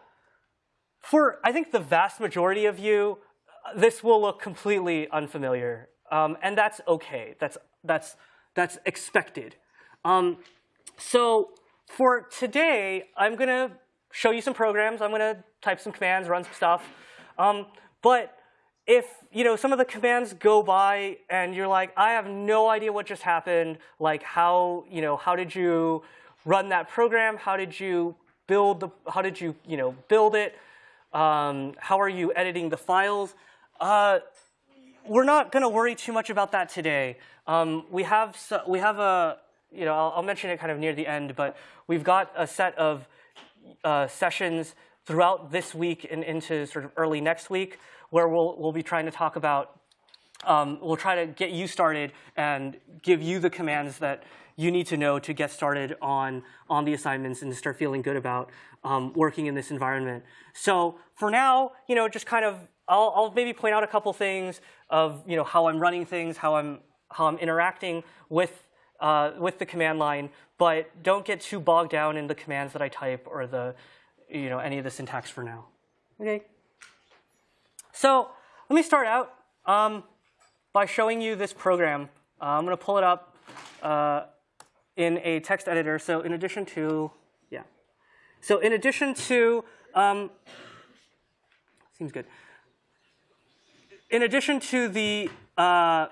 Speaker 1: for I think the vast majority of you, this will look completely unfamiliar, um, and that's okay. That's that's that's expected. Um, so for today, I'm going to show you some programs. I'm going to type some commands, run some stuff. Um, but if you know some of the commands go by and you're like, I have no idea what just happened. Like how you know how did you run that program? How did you build the? How did you you know build it? Um, how are you editing the files? Uh, we're not going to worry too much about that today. Um, we have so, we have a you know I'll, I'll, mention it kind of near the end, but we've got a set of uh, sessions throughout this week and into sort of early next week where we'll we'll be trying to talk about um, we'll try to get you started and give you the commands that you need to know to get started on on the assignments and to start feeling good about um, working in this environment. So for now, you know, just kind of I'll, I'll maybe point out a couple things of you know how I'm running things, how I'm how I'm interacting with uh, with the command line, but don't get too bogged down in the commands that I type or the you know any of the syntax for now. Okay. So let me start out um, by showing you this program. Uh, I'm going to pull it up uh, in a text editor. So in addition to yeah, so in addition to um, seems good in addition to the, uh,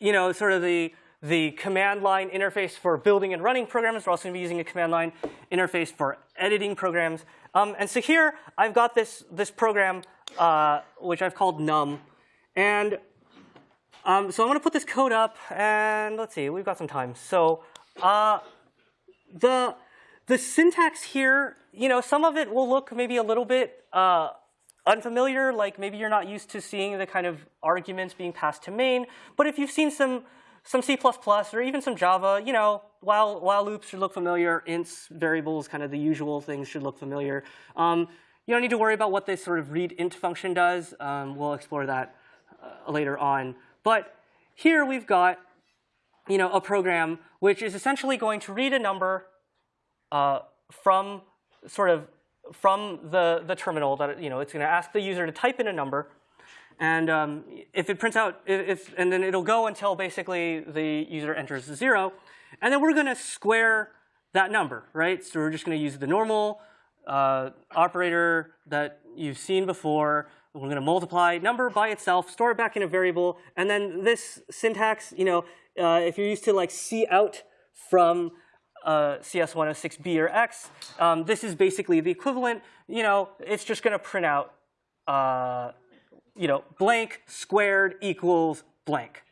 Speaker 1: you know, sort of the, the command line interface for building and running programs, we're also going to be using a command line interface for editing programs. Um, and so here I've got this, this program, uh, which I've called num. And um, so I'm going to put this code up, and let's see, we've got some time. So uh, the, the syntax here, you know, some of it will look maybe a little bit uh, unfamiliar, like maybe you're not used to seeing the kind of arguments being passed to main. But if you've seen some some C++ or even some Java, you know, while while loops should look familiar, ints, variables, kind of the usual things should look familiar. Um, you don't need to worry about what this sort of read int function does. Um, we'll explore that uh, later on. But here we've got, you know, a program which is essentially going to read a number uh, from sort of from the, the terminal that, you know, it's going to ask the user to type in a number. And um, if it prints out, if, and then it'll go until basically the user enters zero. And then we're going to square that number, right? So we're just going to use the normal uh, operator that you've seen before. We're going to multiply number by itself, store it back in a variable, and then this syntax, you know, uh, if you're used to like see out from uh, CS106B or X, um, this is basically the equivalent. You know, it's just going to print out, uh, you know, blank squared equals blank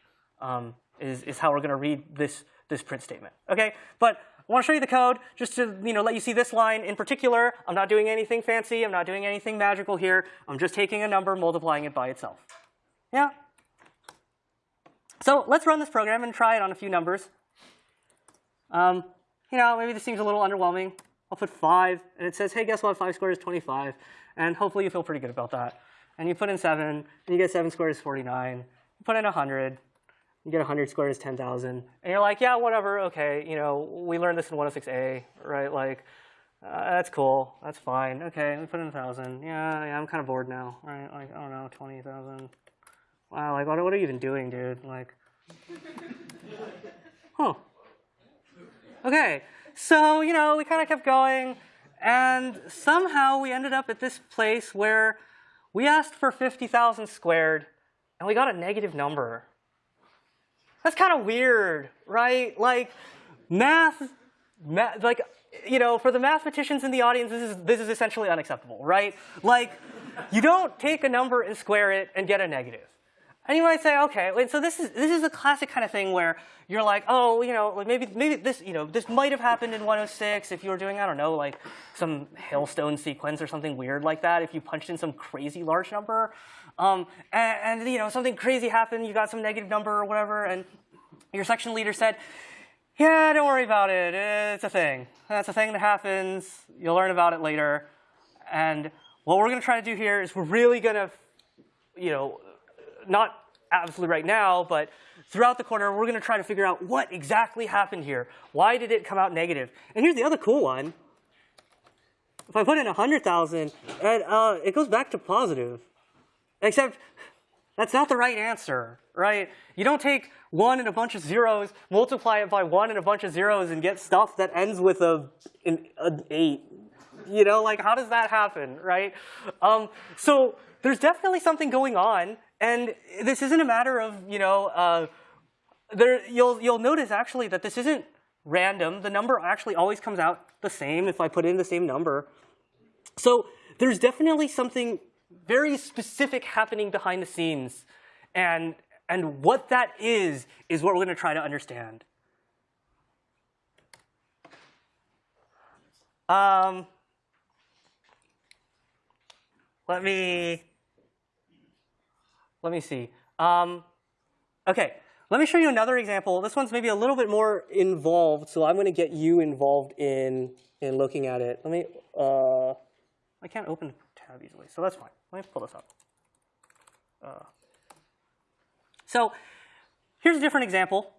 Speaker 1: um, is, is how we're going to read this, this print statement. Okay, but I want to show you the code just to you know let you see this line in particular. I'm not doing anything fancy. I'm not doing anything magical here. I'm just taking a number, multiplying it by itself. Yeah. So let's run this program and try it on a few numbers. Um, you know, maybe this seems a little underwhelming. I'll put 5, and it says, hey, guess what? 5 squared is 25. And hopefully you feel pretty good about that. And you put in 7, and you get 7 squared is 49. You put in 100, you get 100 squared is 10,000. And you're like, yeah, whatever, okay, you know, we learned this in 106A, right? Like, uh, that's cool, that's fine. Okay, we put in 1,000. Yeah, yeah, I'm kind of bored now, right? Like, I don't know, 20,000. Wow, like, what, what are you even doing, dude? Like, huh. Okay, so, you know, we kind of kept going, and somehow we ended up at this place where we asked for 50,000 squared, and we got a negative number. That's kind of weird, right? Like, math, math, like, you know, for the mathematicians in the audience, this is, this is essentially unacceptable, right? Like, you don't take a number and square it and get a negative. And you might say, okay, so this is this is a classic kind of thing where you're like, oh, you know, maybe maybe this, you know, this might have happened in 106 if you were doing, I don't know, like some hailstone sequence or something weird like that. If you punched in some crazy large number, um, and, and you know something crazy happened, you got some negative number or whatever, and your section leader said, yeah, don't worry about it. It's a thing. That's a thing that happens. You'll learn about it later. And what we're going to try to do here is we're really going to you know, not absolutely right now, but throughout the quarter, we're going to try to figure out what exactly happened here. Why did it come out negative? And here's the other cool one. If I put in 100,000, and uh, it goes back to positive. Except that's not the right answer, right? You don't take one and a bunch of zeros, multiply it by one and a bunch of zeros, and get stuff that ends with a, an, an eight. You know, like how does that happen, right? Um, so there's definitely something going on, and this isn't a matter of you know. Uh, there, you'll you'll notice actually that this isn't random. The number actually always comes out the same if I put in the same number. So there's definitely something very specific happening behind the scenes. And, and what that is, is what we're going to try to understand. Um, let me, let me see. Um, okay, let me show you another example. This one's maybe a little bit more involved, so I'm going to get you involved in, in looking at it. Let me, uh, I can't open tab easily, so that's fine. Let me pull this up. Uh, so here's a different example.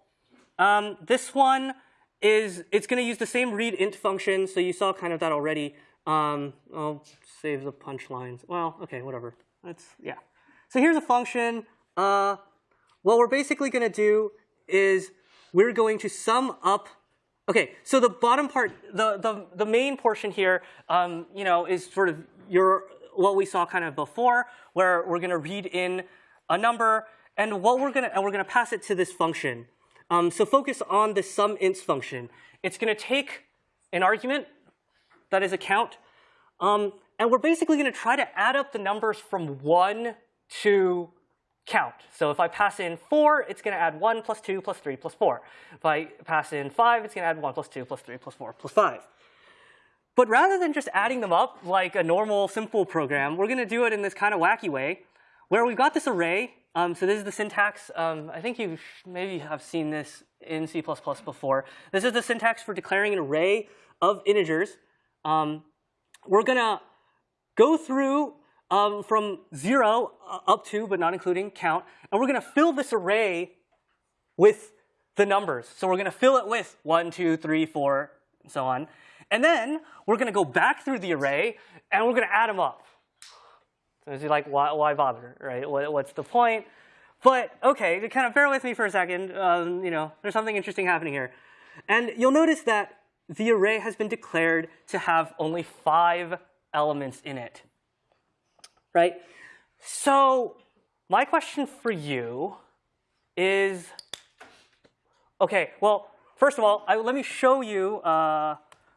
Speaker 1: Um, this one is, it's going to use the same read int function, so you saw kind of that already. Um, I'll save the punchlines. Well, okay, whatever. That's, yeah. So here's a function. Uh, what we're basically going to do is we're going to sum up Okay, so the bottom part, the, the, the main portion here, um, you know, is sort of your, what we saw kind of before, where we're going to read in a number, and what we're going to, and we're going to pass it to this function. Um, so focus on the sum ints function. It's going to take an argument that is a count, um, and we're basically going to try to add up the numbers from 1 to count. So if I pass in 4, it's going to add 1 plus 2 plus 3 plus 4. If I pass in 5, it's going to add 1 plus 2 plus 3 plus 4 plus 5. But rather than just adding them up like a normal simple program, we're going to do it in this kind of wacky way where we've got this array. Um, so this is the syntax. Um, I think you maybe have seen this in C++ before. This is the syntax for declaring an array of integers. Um, we're going to go through um, from 0 uh, up to, but not including, count. And we're going to fill this array with the numbers. So we're going to fill it with 1, 2, 3, 4, and so on. And then we're going to go back through the array, and we're going to add them up. So it's like, why, why bother, right? What, what's the point? But OK, to kind of bear with me for a second. Um, you know, there's something interesting happening here. And you'll notice that the array has been declared to have only five elements in it right? So my question for you is, okay, well, first of all, I, let me show you, uh,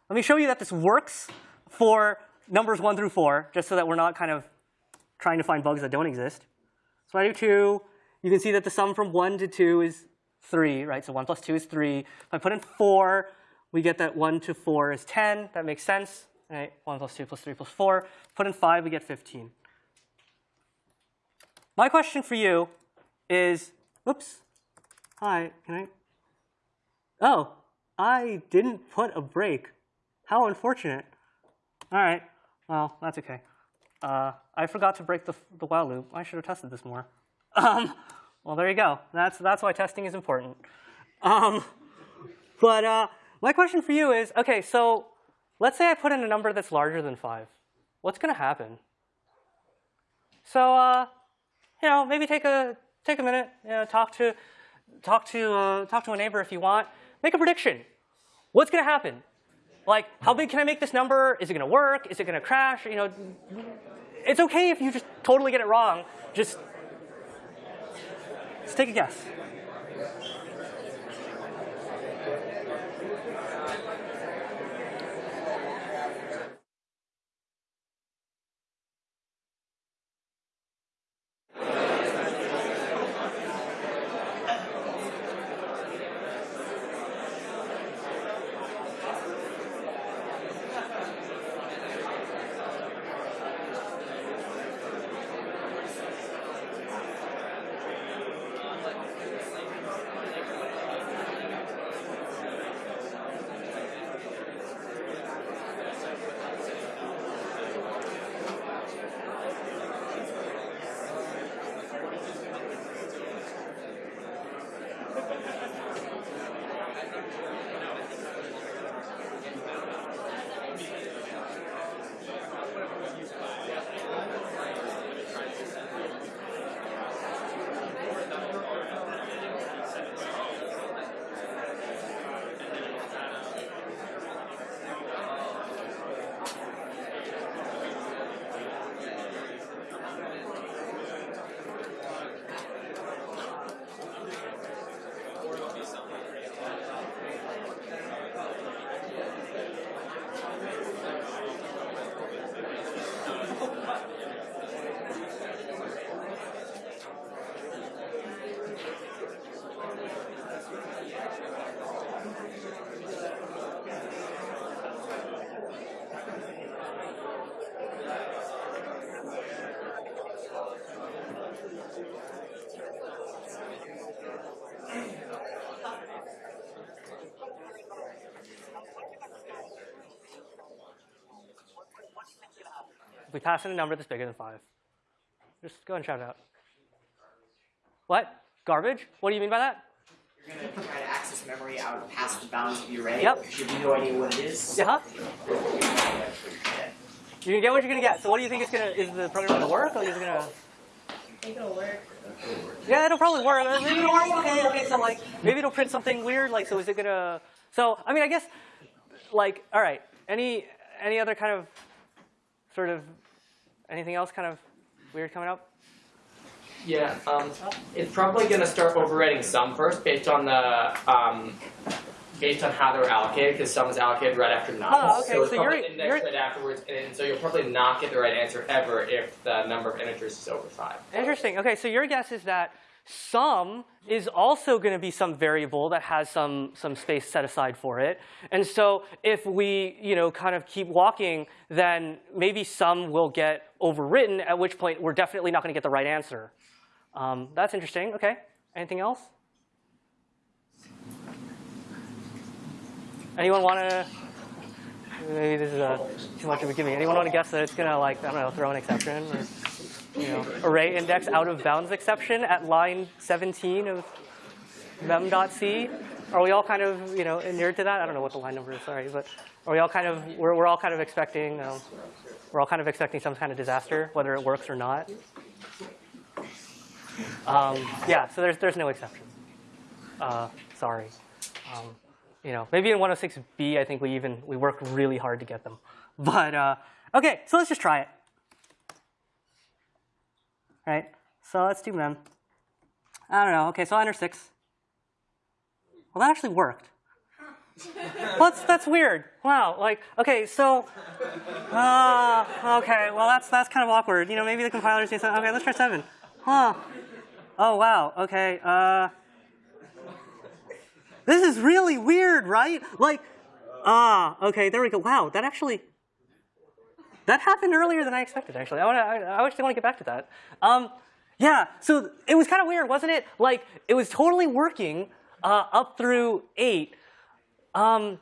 Speaker 1: let me show you that this works for numbers one through four, just so that we're not kind of trying to find bugs that don't exist. So I do two, you can see that the sum from one to two is three, right? So one plus two is three. If I put in four, we get that one to four is 10. That makes sense, right? One plus two plus three plus four. Put in five, we get 15. My question for you is, whoops, hi, can I? Oh, I didn't put a break. How unfortunate. All right, well, that's okay. Uh, I forgot to break the, the while loop. I should have tested this more. Um, well, there you go. That's, that's why testing is important. Um, but uh, my question for you is, OK, so let's say I put in a number that's larger than 5. What's going to happen? So uh, you know, maybe take a take a minute, you know, talk to talk to uh, talk to a neighbor if you want. Make a prediction. What's going to happen? Like, how big can I make this number? Is it going to work? Is it going to crash? You know, it's okay if you just totally get it wrong. Just, just take a guess. We pass in a number that's bigger than 5. Just go and shout it out. What? Garbage? What do you mean by that?
Speaker 5: You're going to try to access memory out of past the bounds of the array.
Speaker 1: Yep.
Speaker 5: You have no idea what it is.
Speaker 1: Yeah.
Speaker 5: Yeah.
Speaker 1: You're gonna get what you're gonna get. So what do you think is gonna is the program gonna work or is it gonna?
Speaker 2: I think it'll work.
Speaker 1: Yeah, it'll probably work. Maybe it'll work. Okay, okay. So like maybe it'll print something weird. Like so, is it gonna? So I mean, I guess like all right. Any any other kind of sort of anything else kind of weird coming up?
Speaker 6: Yeah, um, it's probably going to start overwriting sum first based on the um, based on how they're allocated because sum is allocated right after none.
Speaker 1: Oh, okay,
Speaker 6: So it's
Speaker 1: so
Speaker 6: probably
Speaker 1: you're-
Speaker 6: indexed
Speaker 1: you're-
Speaker 6: right afterwards, and so you'll probably not get the right answer ever if the number of integers is over five.
Speaker 1: Interesting. Okay, so your guess is that sum is also going to be some variable that has some some space set aside for it. And so if we, you know, kind of keep walking, then maybe sum will get overwritten, at which point we're definitely not going to get the right answer. Um, that's interesting. Okay. Anything else? Anyone want to? Maybe this is a, too much of a gimme. Anyone want to guess that it's going to like I don't know throw an exception or you know array index out of bounds exception at line 17 of mem.c? Are we all kind of you know inured to that? I don't know what the line number is. Sorry, but are we all kind of we're we're all kind of expecting um, we're all kind of expecting some kind of disaster, whether it works or not. Um, yeah, so there's there's no exception. Uh, sorry. Um, you know, maybe in 106b, I think we even we work really hard to get them. But uh, okay, so let's just try it. Right. So let's do mem. I don't know. Okay, so I enter six. Well, that actually worked. well, that's, that's weird. Wow. Like, okay, so, uh, okay, well, that's, that's kind of awkward. You know, maybe the compilers do something. Okay, let's try seven. Huh. Oh, wow. Okay. Uh, this is really weird, right? Like, ah, okay, there we go. Wow, that actually, that happened earlier than I expected, actually. I, wanna, I, I actually want to get back to that. Um, yeah, so it was kind of weird, wasn't it? Like, it was totally working uh, up through 8, um,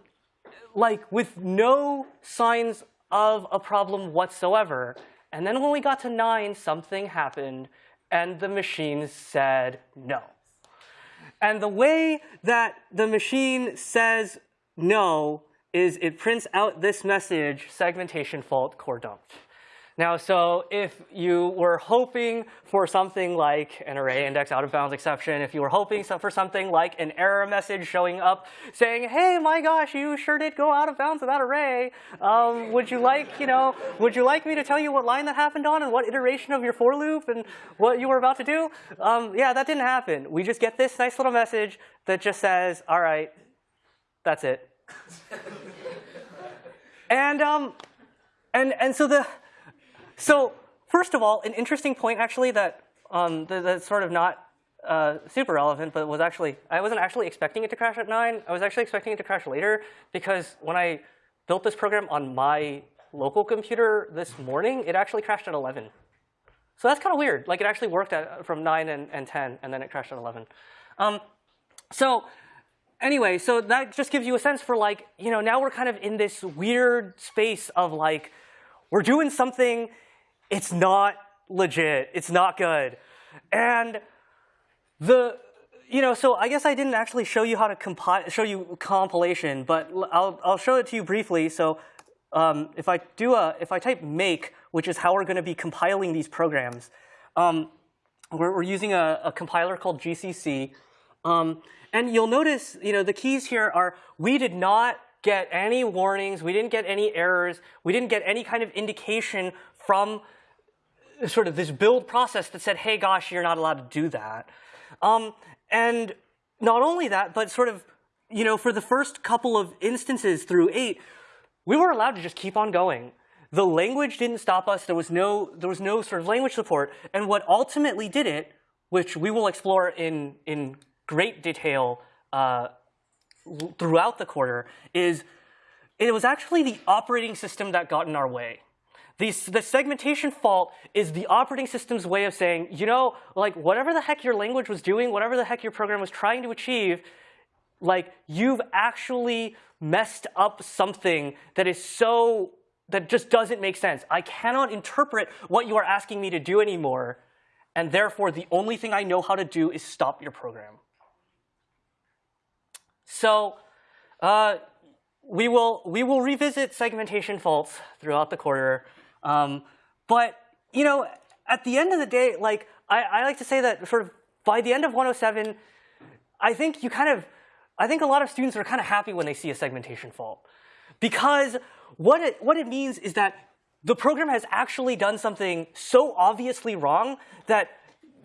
Speaker 1: like with no signs of a problem whatsoever. And then when we got to 9, something happened, and the machine said no. And the way that the machine says no is it prints out this message, segmentation fault, core dumped. Now, so if you were hoping for something like an array index out of bounds exception, if you were hoping for something like an error message showing up saying, hey, my gosh, you sure did go out of bounds with that array. Um, would you like, you know, would you like me to tell you what line that happened on and what iteration of your for loop and what you were about to do? Um, yeah, that didn't happen. We just get this nice little message that just says, all right, that's it. and um, and and so the so first of all, an interesting point actually that um, that, that's sort of not uh, super relevant, but was actually I wasn't actually expecting it to crash at nine. I was actually expecting it to crash later because when I built this program on my local computer this morning, it actually crashed at 11. So that's kind of weird. Like it actually worked at, from 9 and, and 10, and then it crashed at 11. Um, so anyway, so that just gives you a sense for like, you know, now we're kind of in this weird space of like, we're doing something, it's not legit, it's not good. And the, you know, so I guess I didn't actually show you how to compile, show you compilation, but I'll, I'll show it to you briefly. So um, if I do a, if I type make, which is how we're going to be compiling these programs, um, we're, we're using a, a compiler called GCC. Um, and you'll notice, you know, the keys here are we did not get any warnings, we didn't get any errors, we didn't get any kind of indication from sort of this build process that said, hey, gosh, you're not allowed to do that. Um, and not only that, but sort of, you know, for the first couple of instances through eight, we were allowed to just keep on going. The language didn't stop us. There was no, there was no sort of language support. And what ultimately did it, which we will explore in, in great detail uh, throughout the quarter, is it was actually the operating system that got in our way. The, the segmentation fault is the operating system's way of saying, you know, like whatever the heck your language was doing, whatever the heck your program was trying to achieve, like you've actually messed up something that is so that just doesn't make sense. I cannot interpret what you are asking me to do anymore, and therefore the only thing I know how to do is stop your program. So uh, we will we will revisit segmentation faults throughout the quarter, um, but you know at the end of the day, like I, I like to say that sort of by the end of 107, I think you kind of I think a lot of students are kind of happy when they see a segmentation fault because what it, what it means is that the program has actually done something so obviously wrong that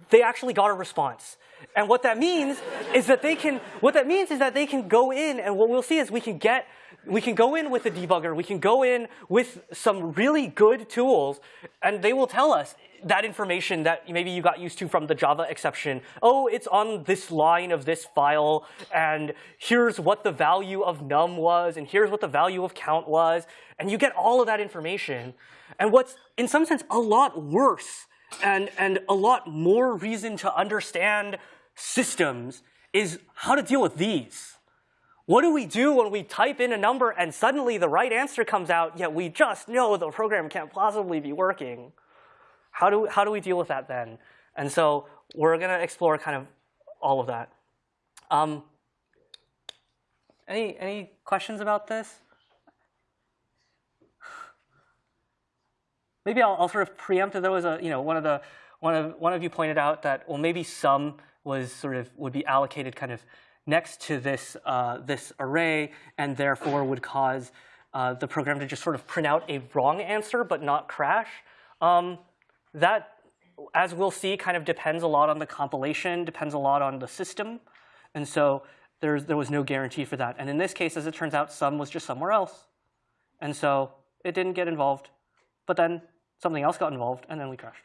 Speaker 1: they actually got a response. And what that means is that they can, what that means is that they can go in and what we'll see is we can get, we can go in with a debugger, we can go in with some really good tools and they will tell us that information that maybe you got used to from the Java exception. Oh, it's on this line of this file, and here's what the value of num was, and here's what the value of count was, and you get all of that information. And what's, in some sense, a lot worse and, and a lot more reason to understand systems is how to deal with these. What do we do when we type in a number and suddenly the right answer comes out, yet we just know the program can't possibly be working? How do, how do we deal with that then? And so we're going to explore kind of all of that. Um, any, any questions about this? Maybe I'll, I'll, sort of preempt was a, you know, one of the, one of, one of you pointed out that, well, maybe sum was sort of, would be allocated kind of next to this, uh, this array and therefore would cause uh, the program to just sort of print out a wrong answer but not crash. Um, that, as we'll see, kind of depends a lot on the compilation, depends a lot on the system. And so there's, there was no guarantee for that. And in this case, as it turns out, sum was just somewhere else. And so it didn't get involved. But then something else got involved, and then we crashed.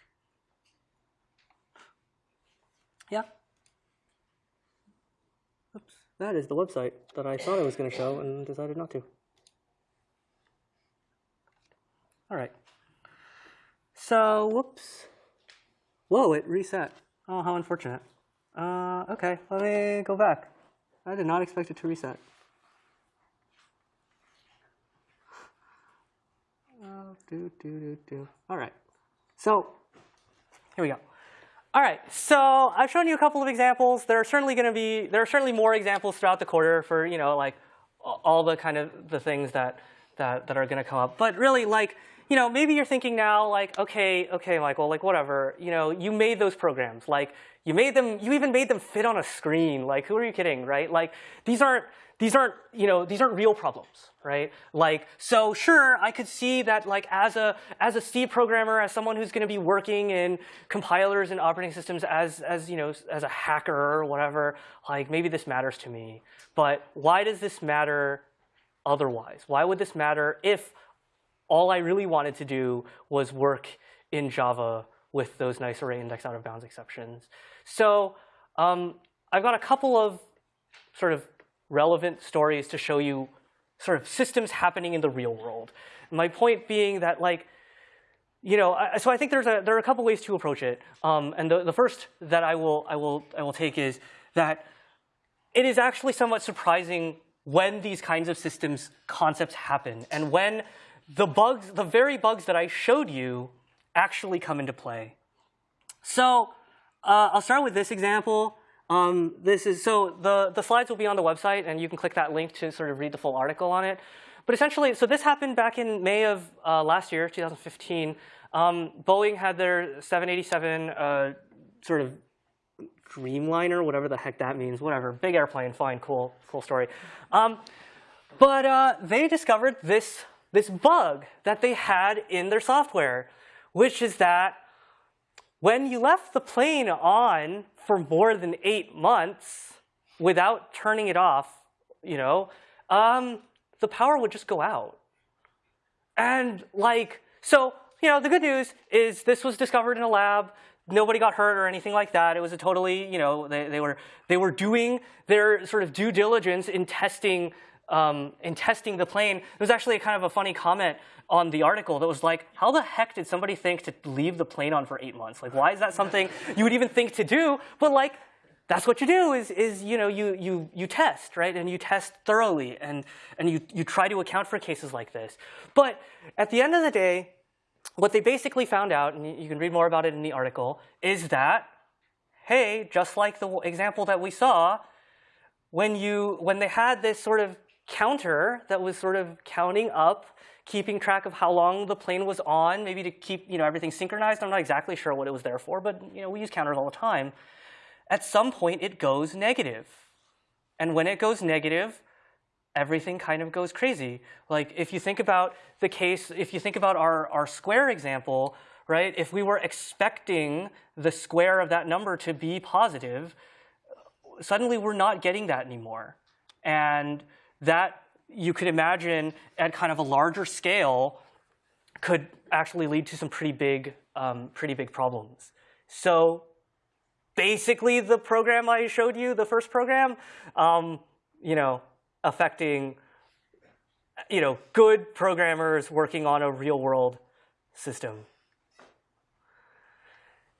Speaker 1: Yeah? Oops. That is the website that I thought I was going to show and decided not to. All right. So, whoops. Whoa, it reset. Oh, how unfortunate. Uh, okay, let me go back. I did not expect it to reset. Oh, do, do, do, do. All right. So, here we go. All right, so I've shown you a couple of examples. There are certainly going to be, there are certainly more examples throughout the quarter for, you know, like all the kind of the things that, that, that are going to come up. But really, like, you know, maybe you're thinking now, like, okay, okay, Michael, like, whatever. You know, you made those programs. Like, you made them, you even made them fit on a screen. Like, who are you kidding, right? Like, these aren't, these aren't, you know, these aren't real problems, right? Like, so sure, I could see that, like, as a as a C programmer, as someone who's going to be working in compilers and operating systems, as as you know, as a hacker or whatever, like, maybe this matters to me. But why does this matter otherwise? Why would this matter if all I really wanted to do was work in Java with those nice array index out of bounds exceptions. So um, I've got a couple of sort of relevant stories to show you sort of systems happening in the real world. My point being that like, you know, so I think there's a, there are a couple ways to approach it. Um, and the, the first that I will, I, will, I will take is that it is actually somewhat surprising when these kinds of systems concepts happen and when the bugs, the very bugs that I showed you actually come into play. So uh, I'll start with this example. Um, this is so the the slides will be on the website, and you can click that link to sort of read the full article on it. But essentially, so this happened back in May of uh, last year, 2015. Um, Boeing had their 787 uh, sort of Dreamliner, whatever the heck that means, whatever, big airplane, fine, cool, cool story. Um, but uh, they discovered this this bug that they had in their software, which is that when you left the plane on for more than eight months without turning it off, you know, um, the power would just go out. And like, so, you know, the good news is this was discovered in a lab. Nobody got hurt or anything like that. It was a totally, you know, they, they were they were doing their sort of due diligence in testing um, in testing the plane, there was actually a kind of a funny comment on the article that was like, how the heck did somebody think to leave the plane on for eight months? Like, why is that something you would even think to do? But like, that's what you do is, is you know, you, you, you test, right? And you test thoroughly and, and you, you try to account for cases like this. But at the end of the day, what they basically found out, and you can read more about it in the article, is that, hey, just like the example that we saw, when, you, when they had this sort of counter that was sort of counting up, keeping track of how long the plane was on, maybe to keep you know, everything synchronized. I'm not exactly sure what it was there for, but you know, we use counters all the time. At some point, it goes negative. And when it goes negative, everything kind of goes crazy. Like if you think about the case, if you think about our, our square example, right? If we were expecting the square of that number to be positive, suddenly we're not getting that anymore. And that you could imagine at kind of a larger scale could actually lead to some pretty big, um, pretty big problems. So basically the program I showed you, the first program, um, you know, affecting you know, good programmers working on a real world system.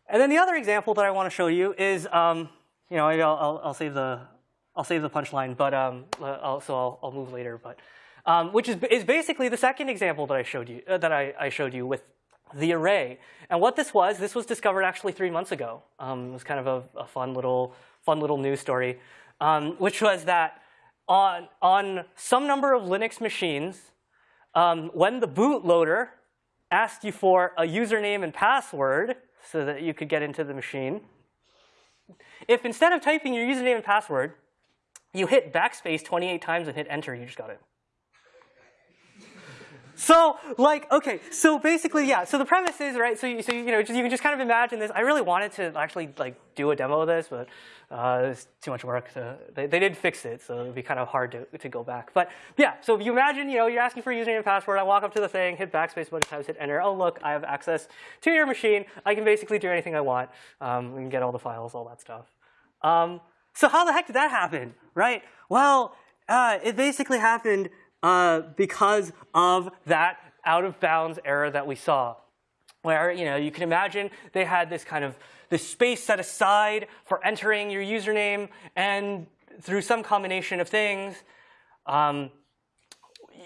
Speaker 1: And then the other example that I want to show you is, um, you know, I'll, I'll, I'll, save the I'll save the punchline, but um, I'll, so I'll, I'll move later. But um, which is is basically the second example that I showed you uh, that I, I showed you with the array. And what this was, this was discovered actually three months ago. Um, it was kind of a, a, fun little fun little news story, um, which was that on, on some number of Linux machines, um, when the bootloader asked you for a username and password so that you could get into the machine, if instead of typing your username and password, you hit backspace 28 times and hit enter, you just got it. So, like, okay, so basically, yeah. So the premise is, right? So, you, so you know, just, you can just kind of imagine this. I really wanted to actually like do a demo of this, but uh, it's too much work. They, they did fix it, so it'd be kind of hard to, to go back. But yeah, so if you imagine, you know, you're asking for a username and password. I walk up to the thing, hit backspace a bunch of times, hit enter. Oh, look, I have access to your machine. I can basically do anything I want. Um, can get all the files, all that stuff. Um, so how the heck did that happen, right? Well, uh, it basically happened uh, because of that out of bounds error that we saw. Where, you know, you can imagine they had this kind of this space set aside for entering your username, and through some combination of things, um,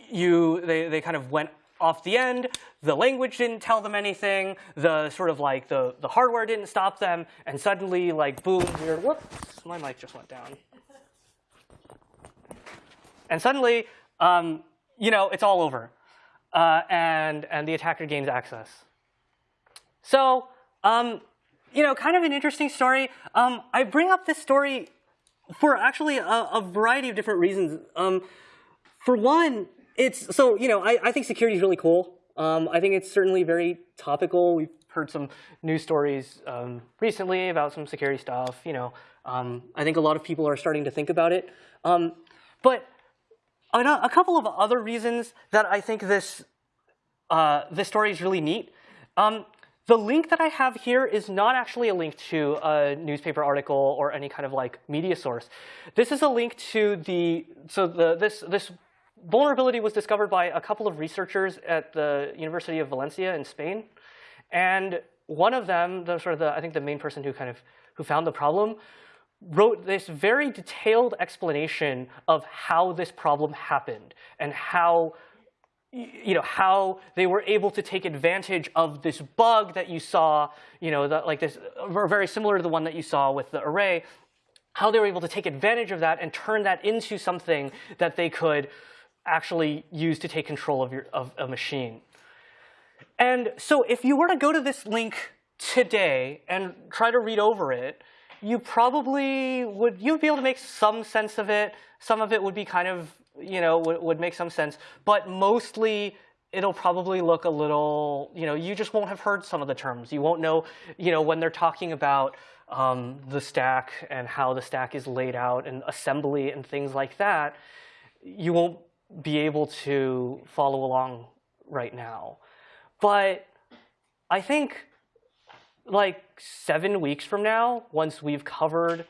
Speaker 1: you they, they kind of went off the end. The language didn't tell them anything. The sort of like the, the hardware didn't stop them. And suddenly, like, boom, you're, whoops, my mic just went down. And suddenly, um, you know, it's all over. Uh, and, and the attacker gains access. So, um, you know, kind of an interesting story. Um, I bring up this story for actually a, a variety of different reasons. Um, for one, it's, so, you know, I, I think security is really cool. Um, I think it's certainly very topical. We've heard some news stories um, recently about some security stuff. You know, um, I think a lot of people are starting to think about it. but a couple of other reasons that I think this, uh, this story is really neat. Um, the link that I have here is not actually a link to a newspaper article or any kind of like media source. This is a link to the, so the, this, this vulnerability was discovered by a couple of researchers at the University of Valencia in Spain. And one of them, the sort of the, I think the main person who kind of, who found the problem, wrote this very detailed explanation of how this problem happened and how you know how they were able to take advantage of this bug that you saw you know that like this uh, very similar to the one that you saw with the array how they were able to take advantage of that and turn that into something that they could actually use to take control of your of a machine and so if you were to go to this link today and try to read over it you probably would you'd be able to make some sense of it. Some of it would be kind of you know would, would make some sense, but mostly it'll probably look a little you know you just won't have heard some of the terms. You won't know you know when they're talking about um, the stack and how the stack is laid out and assembly and things like that. You won't be able to follow along right now, but I think like seven weeks from now, once we've covered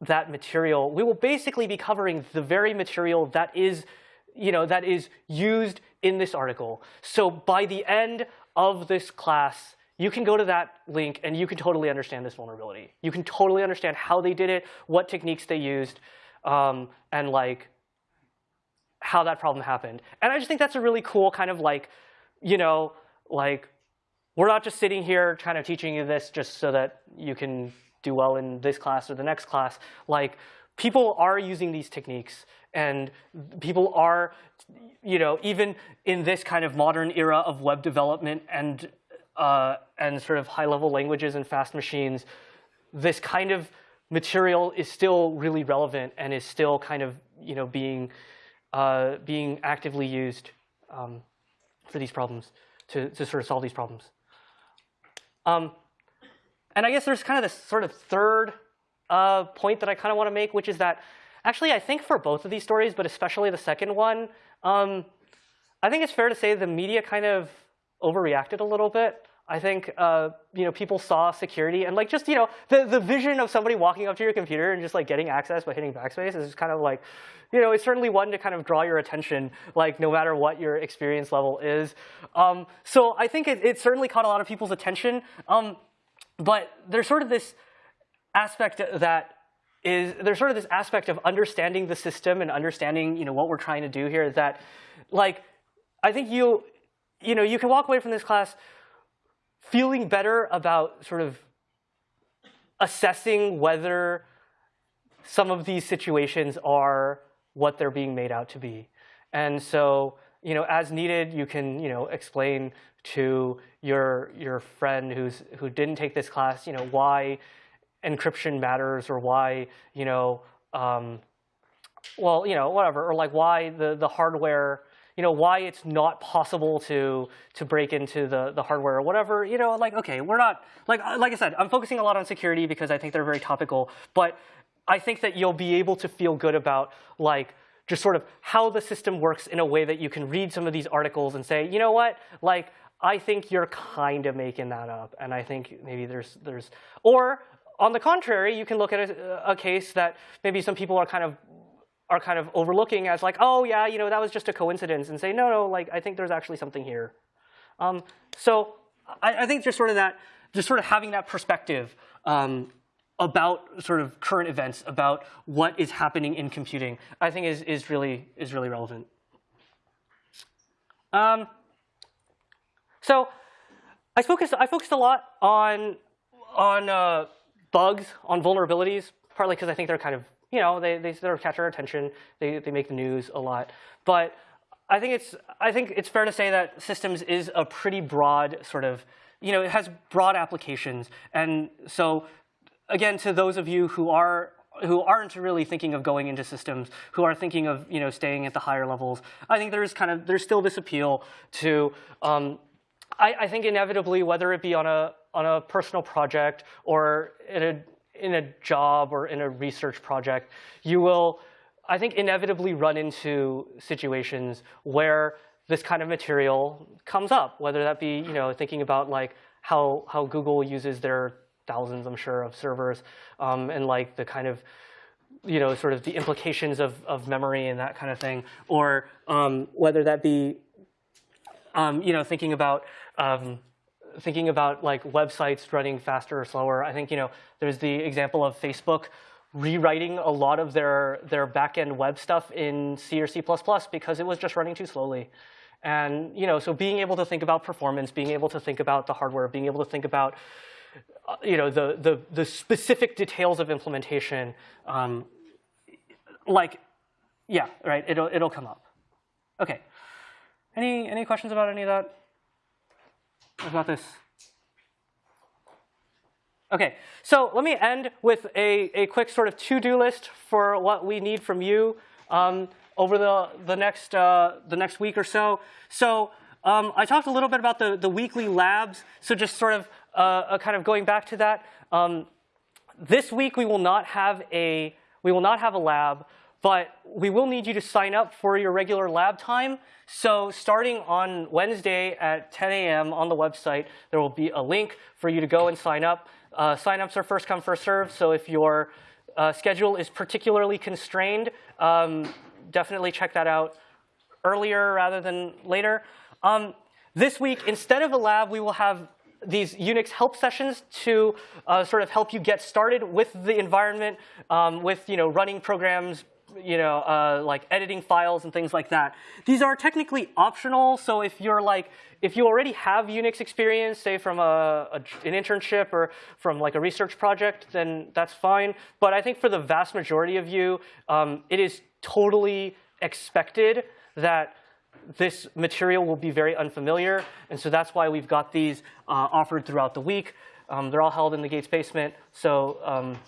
Speaker 1: that material, we will basically be covering the very material that is, you know, that is used in this article. So by the end of this class, you can go to that link and you can totally understand this vulnerability. You can totally understand how they did it, what techniques they used, um, and like how that problem happened. And I just think that's a really cool kind of like, you know, like we're not just sitting here kind of teaching you this just so that you can do well in this class or the next class. Like people are using these techniques and people are, you know, even in this kind of modern era of web development and uh, and sort of high-level languages and fast machines, this kind of material is still really relevant and is still kind of you know being uh, being actively used um, for these problems to, to sort of solve these problems. Um, and I guess there's kind of this sort of third uh, point that I kind of want to make, which is that actually I think for both of these stories, but especially the second one, um, I think it's fair to say the media kind of overreacted a little bit. I think uh, you know people saw security and like just you know the the vision of somebody walking up to your computer and just like getting access by hitting backspace is kind of like you know it's certainly one to kind of draw your attention like no matter what your experience level is. Um, so I think it, it, certainly caught a lot of people's attention. Um, but there's sort of this aspect that is there's sort of this aspect of understanding the system and understanding you know what we're trying to do here that like I think you you know you can walk away from this class feeling better about sort of assessing whether some of these situations are what they're being made out to be. And so, you know, as needed, you can, you know, explain to your your friend who's who didn't take this class, you know, why encryption matters or why, you know, um, well, you know, whatever, or like why the the hardware you know, why it's not possible to to break into the, the hardware or whatever, you know, like, okay, we're not, like, uh, like I said, I'm focusing a lot on security because I think they're very topical, but I think that you'll be able to feel good about, like, just sort of how the system works in a way that you can read some of these articles and say, you know what, like, I think you're kind of making that up, and I think maybe there's, there's, or on the contrary, you can look at a, a case that maybe some people are kind of are kind of overlooking as like, oh yeah, you know, that was just a coincidence, and say, no, no, like I think there's actually something here. Um, so I, I, think just sort of that, just sort of having that perspective um, about sort of current events, about what is happening in computing, I think is is really is really relevant. Um, so I focused I focused a lot on on uh, bugs, on vulnerabilities, partly because I think they're kind of you know, they, they sort of catch our attention. They, they make the news a lot. But I think it's I think it's fair to say that systems is a pretty broad sort of you know it has broad applications and so again to those of you who are who aren't really thinking of going into systems who are thinking of you know staying at the higher levels I think there's kind of there's still this appeal to um, I, I think inevitably whether it be on a on a personal project or in a in a job or in a research project, you will, I think, inevitably run into situations where this kind of material comes up, whether that be, you know, thinking about like how, how Google uses their thousands, I'm sure, of servers, um, and like the kind of, you know, sort of the implications of, of memory and that kind of thing, or um, whether that be, um, you know, thinking about um, thinking about like websites running faster or slower, I think you know there's the example of Facebook rewriting a lot of their their backend web stuff in C or C++ because it was just running too slowly. And you know, so being able to think about performance, being able to think about the hardware, being able to think about uh, you know the the the specific details of implementation, um, like yeah, right, it'll it'll come up. Okay. Any any questions about any of that? About this? Okay, so let me end with a, a quick sort of to-do list for what we need from you um, over the, the, next, uh, the next week or so. So um, I talked a little bit about the, the weekly labs, so just sort of uh, kind of going back to that. Um, this week we will not have a we will not have a lab, but we will need you to sign up for your regular lab time. So starting on Wednesday at 10 a.m. on the website, there will be a link for you to go and sign up. Uh, signups are first come, first serve. So if your uh, schedule is particularly constrained, um, definitely check that out earlier rather than later. Um, this week, instead of a lab, we will have these Unix help sessions to uh, sort of help you get started with the environment, um, with you know running programs, you know uh, like editing files and things like that. These are technically optional, so if you're like if you already have Unix experience, say from a, a, an internship or from like a research project, then that's fine. But I think for the vast majority of you, um, it is totally expected that this material will be very unfamiliar. And so that's why we've got these uh, offered throughout the week. Um, they're all held in the Gates basement. So um,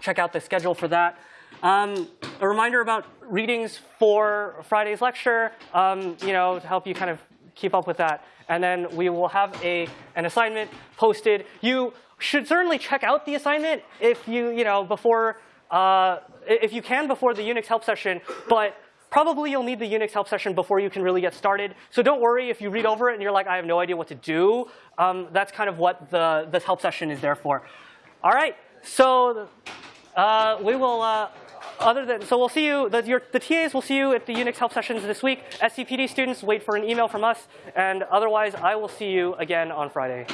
Speaker 1: check out the schedule for that. Um, a reminder about readings for Friday's lecture, um, you know, to help you kind of keep up with that. And then we will have a, an assignment posted. You should certainly check out the assignment if you, you know, before, uh, if you can before the Unix help session. But probably you'll need the Unix help session before you can really get started. So don't worry if you read over it and you're like, I have no idea what to do. Um, that's kind of what the, this help session is there for. All right, so uh, we will, uh, other than, so we'll see you, the, your, the TAs will see you at the Unix help sessions this week. SCPD students, wait for an email from us. And otherwise, I will see you again on Friday.